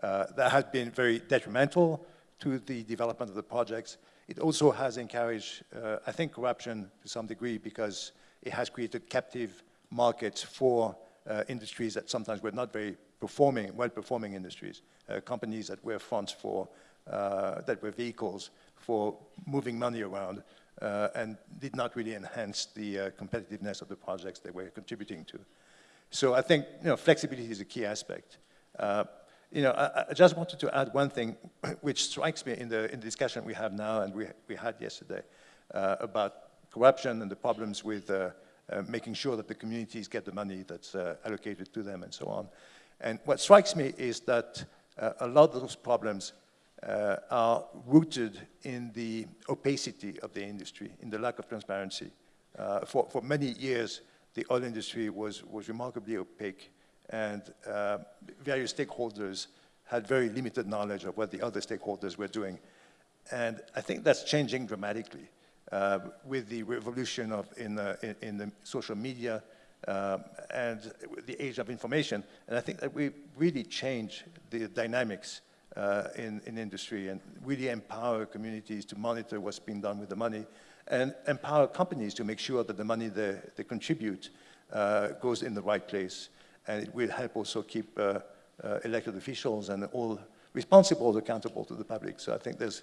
That has been very detrimental to the development of the projects. It also has encouraged, uh, I think, corruption to some degree because it has created captive markets for uh, industries that sometimes were not very performing, well-performing industries, uh, companies that were funds for, uh, that were vehicles for moving money around uh, and did not really enhance the uh, competitiveness of the projects they were contributing to. So I think you know, flexibility is a key aspect. You know, I, I just wanted to add one thing which strikes me in the, in the discussion we have now and we, we had yesterday uh, about corruption and the problems with uh, uh, making sure that the communities get the money that's uh, allocated to them and so on. And what strikes me is that uh, a lot of those problems uh, are rooted in the opacity of the industry, in the lack of transparency. For, for many years, the oil industry was, was remarkably opaque, and uh, various stakeholders had very limited knowledge of what the other stakeholders were doing. And I think that's changing dramatically uh, with the revolution of in, uh, in, in the social media um, and the age of information. And I think that we really change the dynamics uh, in, in industry and really empower communities to monitor what's being done with the money and empower companies to make sure that the money they, they contribute uh, goes in the right place. And it will help also keep uh, uh, elected officials and all responsible accountable to the public. So I think there's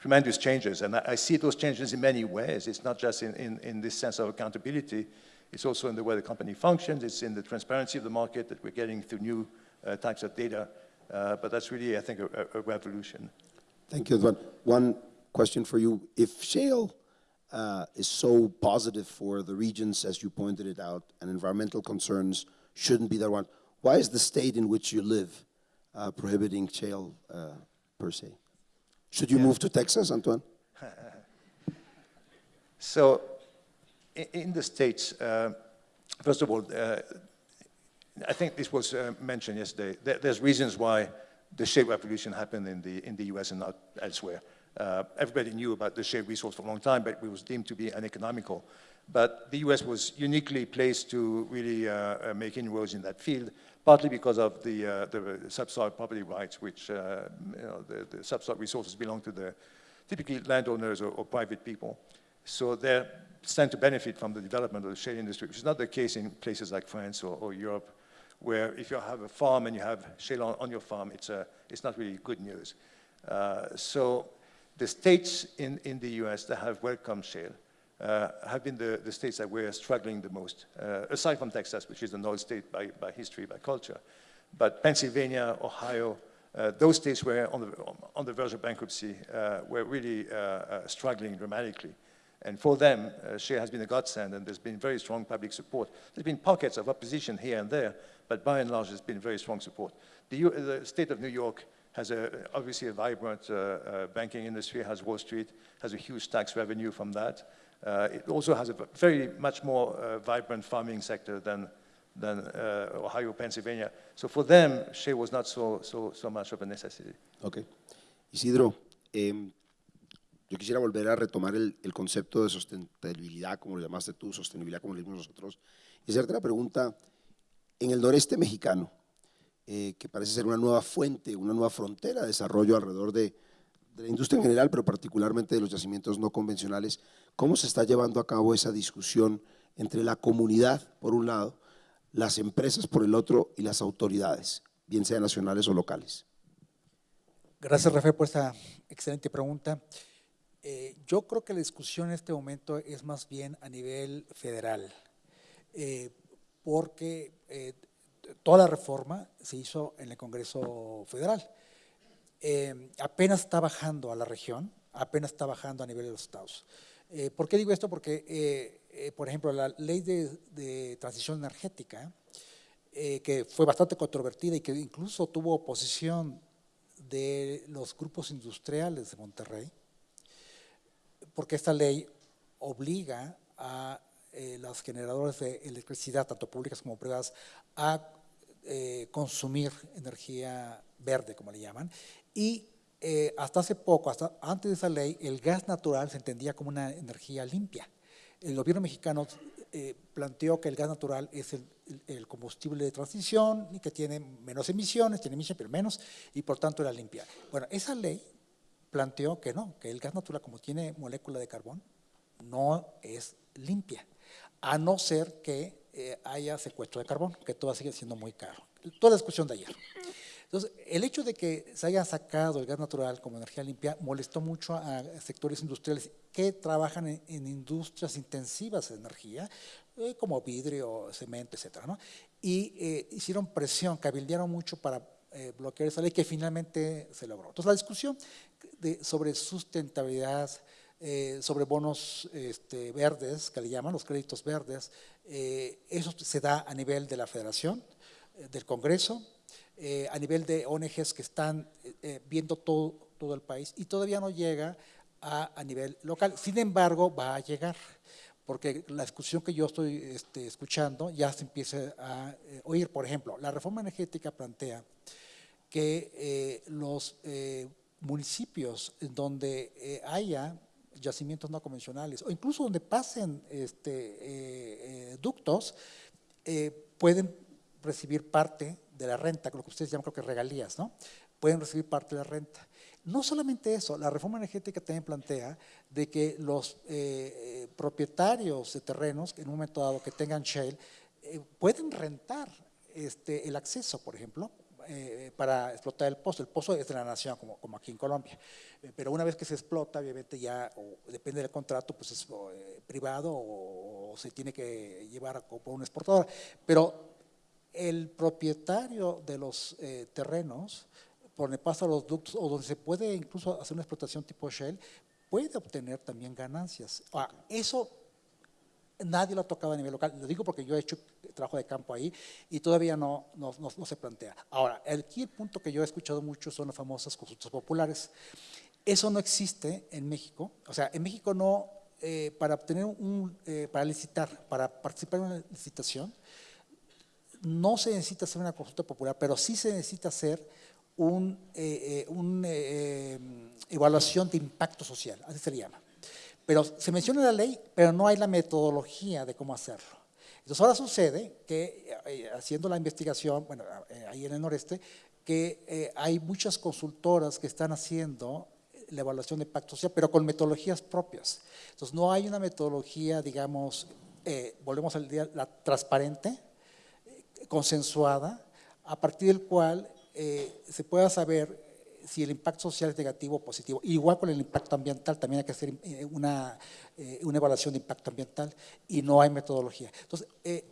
tremendous changes. And I, I see those changes in many ways. It's not just in, in, in this sense of accountability. It's also in the way the company functions. It's in the transparency of the market that we're getting through new uh, types of data. Uh, but that's really, I think, a, a revolution. Thank you, Edwin. One question for you. If shale uh, is so positive for the regions, as you pointed it out, and environmental concerns shouldn't be that one, why is the state in which you live uh, prohibiting shale uh, per se? Should you move to Texas, Antoine? So in the States, uh, first of all, uh, I think this was uh, mentioned yesterday. There's reasons why the shale revolution happened in the, in the US and not elsewhere. Uh, everybody knew about the shale resource for a long time, but it was deemed to be uneconomical. But the US was uniquely placed to really uh, uh, make inroads in that field, partly because of the, uh, the subsoil property rights, which uh, you know, the, the subsoil resources belong to the typically landowners or, or private people. So they stand to benefit from the development of the shale industry, which is not the case in places like France or, or Europe, where if you have a farm and you have shale on, on your farm, it's, a, it's not really good news. Uh, so the states in, in the US that have welcomed shale uh, have been the, the states that were struggling the most, uh, aside from Texas, which is an oil state by, by history, by culture. But Pennsylvania, Ohio, uh, those states were on the, on the verge of bankruptcy, uh, were really uh, uh, struggling dramatically. And for them, uh, shale has been a godsend, and there's been very strong public support. There's been pockets of opposition here and there, but by and large, there's been very strong support. The, U the state of New York has a, obviously a vibrant banking industry, has Wall Street, has a huge tax revenue from that. Uh, it also has a very much more uh, vibrant farming sector than, than uh, Ohio, Pennsylvania. So for them, shale was not so, so, so much of a necessity. Ok. Isidro, eh, yo quisiera volver a retomar el, concepto de sustentabilidad, como lo llamaste tú, sostenibilidad como lo dimos nosotros, y hacerte la pregunta, en el noreste mexicano, eh, que parece ser una nueva fuente, una nueva frontera de desarrollo alrededor de, de la industria en general, pero particularmente de los yacimientos no convencionales, ¿cómo se está llevando a cabo esa discusión entre la comunidad, por un lado, las empresas por el otro y las autoridades, bien sean nacionales o locales? Gracias, Rafael, por esta excelente pregunta. Eh, yo creo que la discusión en este momento es más bien a nivel federal, eh, porque eh, toda la reforma se hizo en el Congreso Federal. Eh, apenas está bajando a la región, apenas está bajando a nivel de los estados. Eh, ¿Por qué digo esto? Porque, eh, por ejemplo, la ley de, transición energética, que fue bastante controvertida y que incluso tuvo oposición de los grupos industriales de Monterrey, porque esta ley obliga a los generadores de electricidad, tanto públicas como privadas, a consumir energía verde, como le llaman, y eh, hasta hace poco, hasta antes de esa ley, el gas natural se entendía como una energía limpia. El gobierno mexicano eh, planteó que el gas natural es el, combustible de transición y que tiene menos emisiones, tiene emisiones pero menos, y por tanto era limpia. Bueno, esa ley planteó que no, que el gas natural como tiene molécula de carbón, no es limpia, a no ser que eh, haya secuestro de carbón, que todo sigue siendo muy caro. Toda la discusión de ayer. Entonces, el hecho de que se haya sacado el gas natural como energía limpia molestó mucho a sectores industriales que trabajan en, industrias intensivas de energía, eh, como vidrio, cemento, etc. ¿no? Y eh, hicieron presión, cabildearon mucho para eh, bloquear esa ley que finalmente se logró. Entonces, la discusión sobre sustentabilidad, sobre bonos este, verdes, que le llaman los créditos verdes, eso se da a nivel de la federación, del Congreso, eh, a nivel de ONGs que están eh, eh, viendo todo, todo el país y todavía no llega a, a, nivel local. Sin embargo, va a llegar, porque la discusión que yo estoy este, escuchando ya se empieza a oír. Por ejemplo, la reforma energética plantea que los municipios donde haya yacimientos no convencionales o incluso donde pasen este, ductos, pueden recibir parte de la renta, lo que ustedes llaman creo que regalías, ¿no? Pueden recibir parte de la renta. No solamente eso, la reforma energética también plantea de que los eh, propietarios de terrenos, en un momento dado que tengan shale, eh, pueden rentar este, el acceso, por ejemplo, eh, para explotar el pozo. El pozo es de la nación, como, aquí en Colombia. pero una vez que se explota, obviamente ya, depende del contrato, pues es privado o, se tiene que llevar a, a un exportador. Pero el propietario de los eh, terrenos, por donde pasan los ductos o donde se puede incluso hacer una explotación tipo Shell, puede obtener también ganancias. eso nadie lo ha tocado a nivel local, lo digo porque yo he hecho trabajo de campo ahí y todavía no, no, se plantea. Ahora, el, punto que yo he escuchado mucho son las famosas consultas populares. Eso no existe en México, o sea, en México no, eh, para obtener un, eh, para licitar, para participar en una licitación, no se necesita hacer una consulta popular, pero sí se necesita hacer un, eh, eh, eh, evaluación de impacto social, así se llama. Pero se menciona en la ley, pero no hay la metodología de cómo hacerlo. Entonces ahora sucede que haciendo la investigación, bueno, ahí en el noreste, que hay muchas consultoras que están haciendo la evaluación de impacto social, pero con metodologías propias. Entonces no hay una metodología, digamos, volvemos al día, la transparente, consensuada, a partir del cual eh, se pueda saber si el impacto social es negativo o positivo. Igual con el impacto ambiental, también hay que hacer eh, una, eh, una evaluación de impacto ambiental y no hay metodología. Entonces, eh,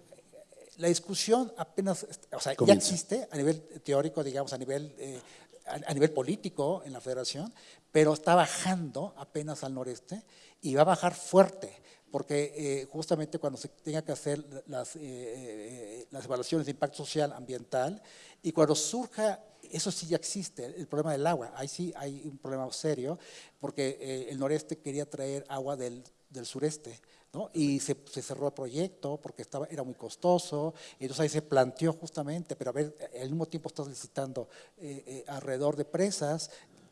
la discusión apenas, o sea, ya existe a nivel teórico, digamos, a nivel, eh, a, a nivel político en la federación, pero está bajando apenas al noreste y va a bajar fuerte, porque eh, justamente cuando se tenga que hacer las, eh, eh, las evaluaciones de impacto social ambiental y cuando surja, eso sí ya existe, el problema del agua, ahí sí hay un problema serio, porque eh, el noreste quería traer agua del, del sureste, ¿no? Y se, se cerró el proyecto porque estaba, era muy costoso, entonces ahí se planteó justamente, pero a ver, al mismo tiempo estás licitando eh, eh, alrededor de presas,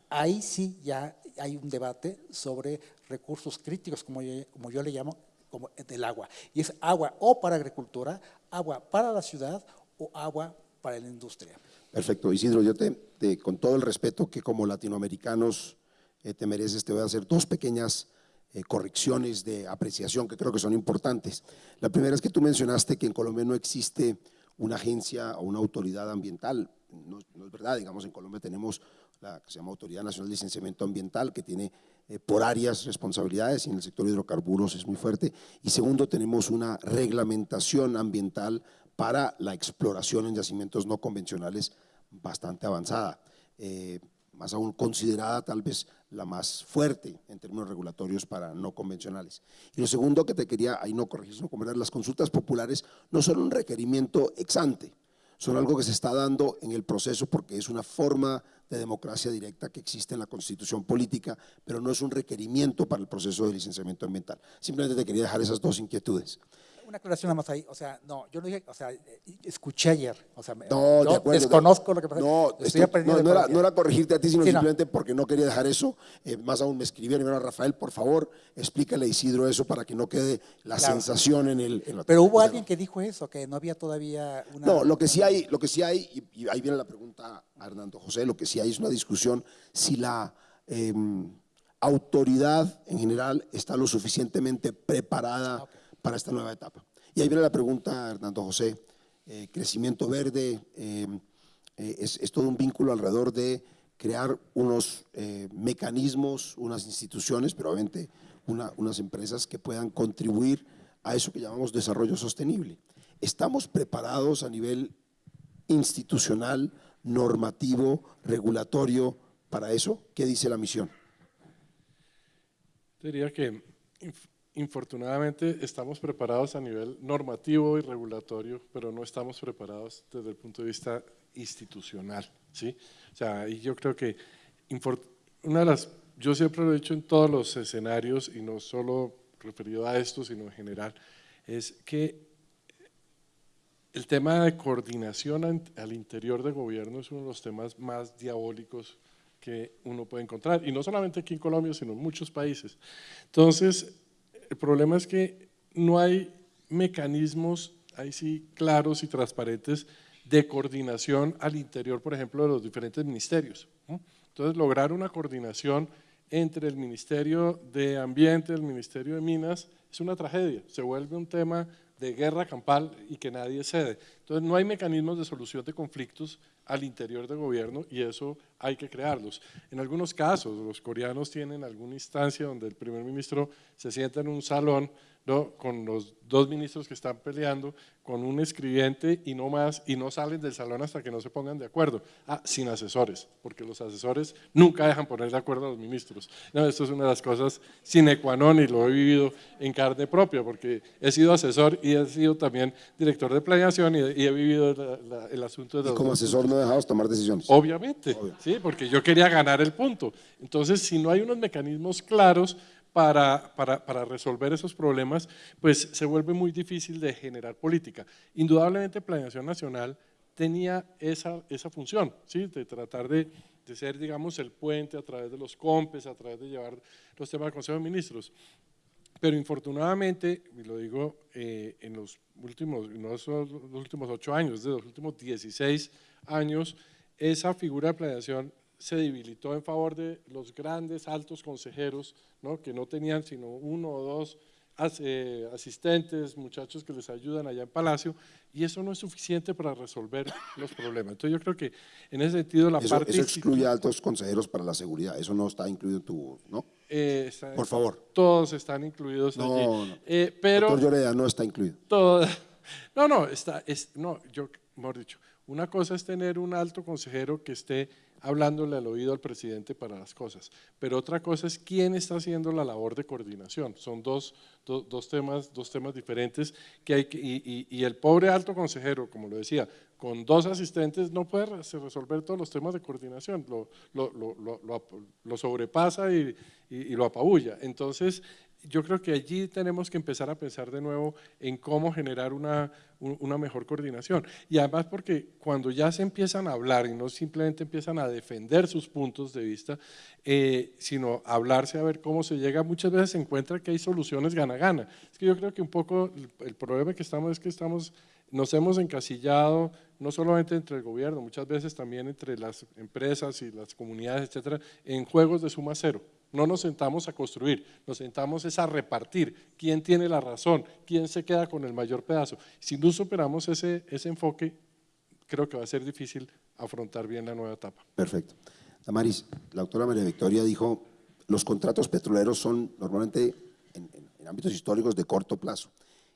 ahí sí ya hay un debate sobre recursos críticos, como yo, como yo le llamo, como del agua. Y es agua o para agricultura, agua para la ciudad o agua para la industria. Perfecto, Isidro, yo te, con todo el respeto que como latinoamericanos eh, te mereces, te voy a hacer dos pequeñas eh, correcciones de apreciación que creo que son importantes. La primera es que tú mencionaste que en Colombia no existe una agencia o una autoridad ambiental. No, no es verdad, digamos, en Colombia tenemos la que se llama Autoridad Nacional de Licenciamiento Ambiental, que tiene eh, por áreas responsabilidades y en el sector de hidrocarburos es muy fuerte. Y segundo, tenemos una reglamentación ambiental para la exploración en yacimientos no convencionales bastante avanzada, eh, más aún considerada tal vez la más fuerte en términos regulatorios para no convencionales. Y lo segundo que te quería, ahí no corregir, sino comentar, las consultas populares no son un requerimiento ex ante, son algo que se está dando en el proceso porque es una forma de democracia directa que existe en la constitución política, pero no es un requerimiento para el proceso de licenciamiento ambiental. Simplemente te quería dejar esas dos inquietudes. Una aclaración nada más ahí, o sea, no, yo no dije, o sea, eh, escuché ayer, o sea, No, de acuerdo. desconozco lo que pasa. No, estoy estoy- aprendiendo no, no era, no era corregirte a ti, sino Sí, no. simplemente porque no quería dejar eso. Eh, más aún me escribieron, dijeron, Rafael, por favor, explícale a Isidro eso para que no quede la Claro. sensación en el... en la- Pero hubo alguien que dijo eso, que no había todavía una... No, lo que sí hay, lo que sí hay, y, y ahí viene la pregunta a Hernando José, lo que sí hay es una discusión si la eh, autoridad en general está lo suficientemente preparada para esta nueva etapa. Y ahí viene la pregunta, Hernando José, eh, crecimiento verde, eh, eh, es, todo un vínculo alrededor de crear unos mecanismos, unas instituciones, pero obviamente una- unas empresas que puedan contribuir a eso que llamamos desarrollo sostenible. ¿Estamos preparados a nivel institucional, normativo, regulatorio para eso? ¿Qué dice la misión? Diría que infortunadamente estamos preparados a nivel normativo y regulatorio, pero no estamos preparados desde el punto de vista institucional, ¿sí? O sea, y yo creo que una de las, yo siempre lo he dicho en todos los escenarios y no solo referido a esto, sino en general, es que el tema de coordinación al interior del gobierno es uno de los temas más diabólicos que uno puede encontrar, y no solamente aquí en Colombia, sino en muchos países. Entonces, el problema es que no hay mecanismos, ahí sí, claros y transparentes de coordinación al interior, por ejemplo, de los diferentes ministerios. Entonces, lograr una coordinación entre el Ministerio de Ambiente, el Ministerio de Minas, es una tragedia, se vuelve un tema de guerra campal y que nadie cede. Entonces no hay mecanismos de solución de conflictos al interior del gobierno y eso hay que crearlos. En algunos casos, los coreanos tienen alguna instancia donde el primer ministro se sienta en un salón ¿no? con los dos ministros que están peleando, con un escribiente y no más, y no salen del salón hasta que no se pongan de acuerdo. Ah, sin asesores, porque los asesores nunca dejan poner de acuerdo a los ministros. No, esto es una de las cosas sine qua non y lo he vivido en carne propia, porque he sido asesor y he sido también director de planeación y, y he vivido la- la- el asunto de Y como asesor no dejados tomar decisiones. Obviamente, Obvio. sí, porque yo quería ganar el punto. Entonces, si no hay unos mecanismos claros para, para, para resolver esos problemas, pues se vuelve muy difícil de generar política. Indudablemente, Planeación Nacional tenía esa, esa función, ¿sí? de tratar de, de ser, digamos, el puente a través de los COMPES, a través de llevar los temas al Consejo de Ministros. Pero infortunadamente, y lo digo eh, en los últimos, no son los últimos ocho años, de los últimos 16 años, esa figura de planeación se debilitó en favor de los grandes altos consejeros, ¿no? que no tenían sino uno o dos eh, asistentes, muchachos que les ayudan allá en Palacio, y eso no es suficiente para resolver los problemas. Entonces yo creo que en ese sentido la Eso, parte… eso excluye a altos consejeros para la seguridad, eso no está incluido en tu, ¿no? eh, está- Por favor. Todos están incluidos No, allí. no. Eh, pero Doctor Lloreda no está incluido. todo, no, no, está, es, no, yo, mejor dicho, una cosa es tener un alto consejero que esté hablándole al oído al presidente para las cosas, pero otra cosa es quién está haciendo la labor de coordinación. Son dos, do- dos, temas, dos temas diferentes que hay y, y- el pobre alto consejero, como lo decía, con dos asistentes no puede re- resolver todos los temas de coordinación, lo, lo, lo, lo- sobrepasa y- y lo apabulla. Entonces, yo creo que allí tenemos que empezar a pensar de nuevo en cómo generar una, un- una mejor coordinación. Y además porque cuando ya se empiezan a hablar y no simplemente empiezan a defender sus puntos de vista, eh, sino hablarse a ver cómo se llega, muchas veces se encuentra que hay soluciones gana-gana. Es que yo creo que un poco el problema que estamos es que estamos, nos hemos encasillado no solamente entre el gobierno, muchas veces también entre las empresas y las comunidades, etcétera, en juegos de suma cero. No nos sentamos a construir, nos sentamos es a repartir quién tiene la razón, quién se queda con el mayor pedazo. Si no superamos ese, ese enfoque, creo que va a ser difícil afrontar bien la nueva etapa. Perfecto. Damaris, la doctora María Victoria dijo, los contratos petroleros son normalmente en, en- ámbitos históricos de corto plazo.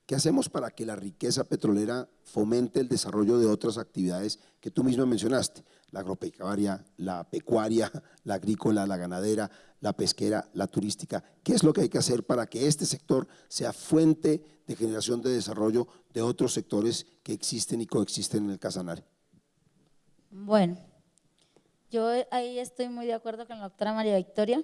¿Qué hacemos para que la riqueza petrolera fomente el desarrollo de otras actividades que tú misma mencionaste? La agropecuaria, la pecuaria, la agrícola, la ganadera, la pesquera, la turística. ¿Qué es lo que hay que hacer para que este sector sea fuente de generación de desarrollo de otros sectores que existen y coexisten en el Casanare? Bueno, yo ahí estoy muy de acuerdo con la doctora María Victoria.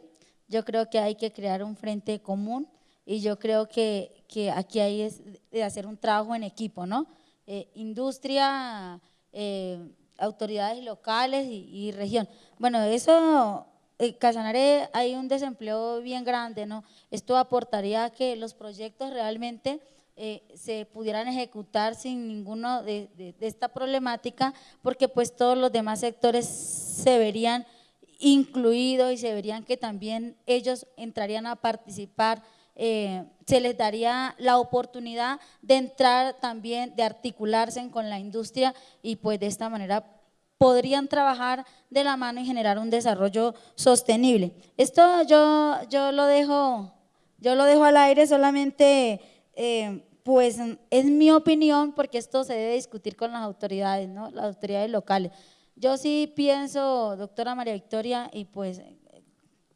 Yo creo que hay que crear un frente común y yo creo que, que aquí hay es de hacer un trabajo en equipo, ¿no? Eh, industria, eh, autoridades locales y, región. Bueno, eso, eh, Casanare hay un desempleo bien grande, ¿no? Esto aportaría a que los proyectos realmente eh, se pudieran ejecutar sin ninguno de, de- de esta problemática, porque pues todos los demás sectores se verían incluidos y se verían que también ellos entrarían a participar, eh, se les daría la oportunidad de entrar también, de articularse con la industria y pues de esta manera podrían trabajar de la mano y generar un desarrollo sostenible. Esto yo, yo lo dejo yo lo dejo al aire solamente, eh, pues es mi opinión, porque esto se debe discutir con las autoridades, ¿no? las autoridades locales. Yo sí pienso, doctora María Victoria, y pues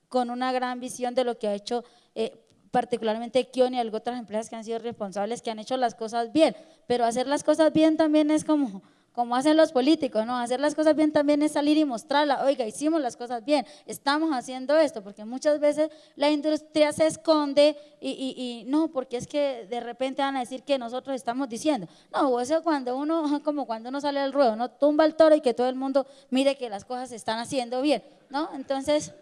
con una gran visión de lo que ha hecho eh, particularmente Kion y algunas otras empresas que han sido responsables, que han hecho las cosas bien, pero hacer las cosas bien también es como, como hacen los políticos, ¿no? Hacer las cosas bien también es salir y mostrarla, oiga, hicimos las cosas bien, estamos haciendo esto, porque muchas veces la industria se esconde y, y- y no, porque es que de repente van a decir que nosotros estamos diciendo, no, eso cuando uno, como cuando uno sale al ruedo, no tumba el toro y que todo el mundo mire que las cosas se están haciendo bien, ¿no? Entonces,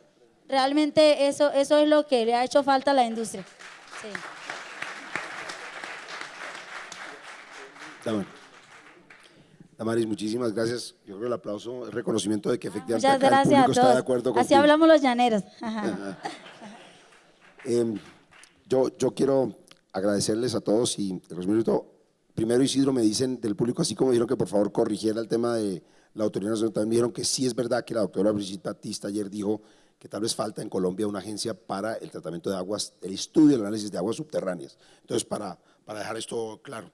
realmente eso, eso es lo que le ha hecho falta a la industria. Sí. Damaris, muchísimas gracias. Yo creo que el aplauso es reconocimiento de que efectivamente Muchas acá el a público está de acuerdo Así contigo. hablamos los llaneros. Ajá. Eh, yo, yo quiero agradecerles a todos y resumir Primero Isidro me dicen del público, así como dijeron que por favor corrigiera el tema de la Autoridad Nacional, también dijeron que sí es verdad que la doctora Brigitte Batista ayer dijo que tal vez falta en Colombia una agencia para el tratamiento de aguas, el estudio el análisis de aguas subterráneas. Entonces, para, para dejar esto claro.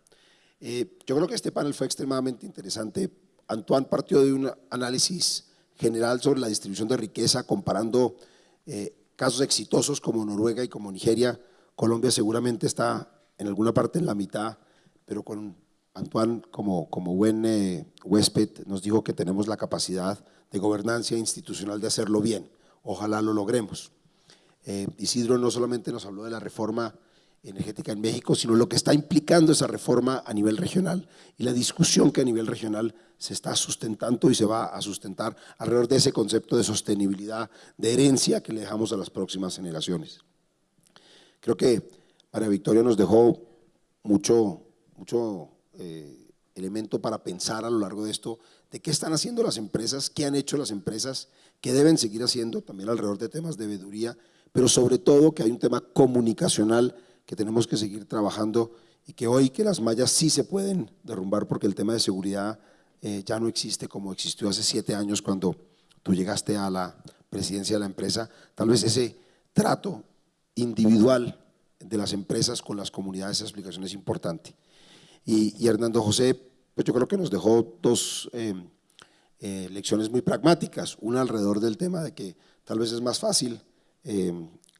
Eh, yo creo que este panel fue extremadamente interesante. Antoine partió de un análisis general sobre la distribución de riqueza, comparando eh, casos exitosos como Noruega y como Nigeria. Colombia seguramente está en alguna parte en la mitad, pero con Antoine como, como buen eh, huésped nos dijo que tenemos la capacidad de gobernancia institucional de hacerlo bien. Ojalá lo logremos. Eh, Isidro no solamente nos habló de la reforma energética en México, sino lo que está implicando esa reforma a nivel regional y la discusión que a nivel regional se está sustentando y se va a sustentar alrededor de ese concepto de sostenibilidad, de herencia que le dejamos a las próximas generaciones. Creo que María Victoria nos dejó mucho, mucho eh, elemento para pensar a lo largo de esto, de qué están haciendo las empresas, qué han hecho las empresas, qué deben seguir haciendo, también alrededor de temas de veeduría, pero sobre todo que hay un tema comunicacional que tenemos que seguir trabajando y que hoy que las mallas sí se pueden derrumbar porque el tema de seguridad eh, ya no existe como existió hace siete años cuando tú llegaste a la presidencia de la empresa, tal vez ese trato individual de las empresas con las comunidades, esa explicación es importante. Y, Hernando José, pues yo creo que nos dejó dos eh, eh, lecciones muy pragmáticas, una alrededor del tema de que tal vez es más fácil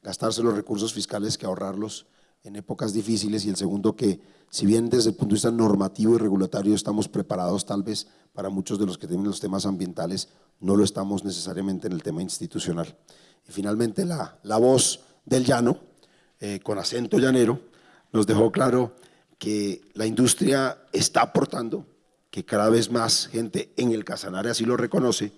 gastarse los recursos fiscales que ahorrarlos en épocas difíciles y el segundo que si bien desde el punto de vista normativo y regulatorio estamos preparados tal vez para muchos de los que tienen los temas ambientales, no lo estamos necesariamente en el tema institucional. Y finalmente la, la voz del llano, eh, con acento llanero, nos dejó claro que la industria está aportando, que cada vez más gente en el Casanare así lo reconoce,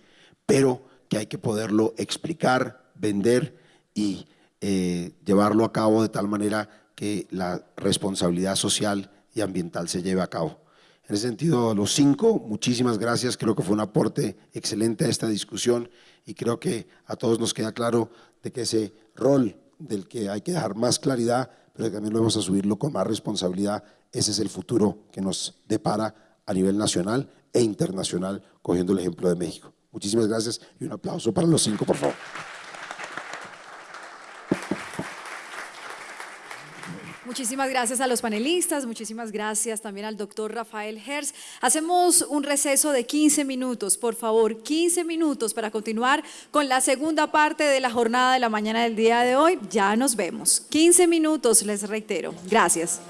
pero que hay que poderlo explicar, vender y eh, llevarlo a cabo de tal manera que la responsabilidad social y ambiental se lleve a cabo. En ese sentido, los cinco, muchísimas gracias, creo que fue un aporte excelente a esta discusión y creo que a todos nos queda claro de que ese rol del que hay que dejar más claridad, pero también lo vamos a subirlo con más responsabilidad, ese es el futuro que nos depara a nivel nacional e internacional, cogiendo el ejemplo de México. Muchísimas gracias y un aplauso para los cinco, por favor. Muchísimas gracias a los panelistas, muchísimas gracias también al doctor Rafael Hers. Hacemos un receso de 15 minutos, por favor, 15 minutos para continuar con la segunda parte de la jornada de la mañana del día de hoy. Ya nos vemos. 15 minutos, les reitero. Gracias.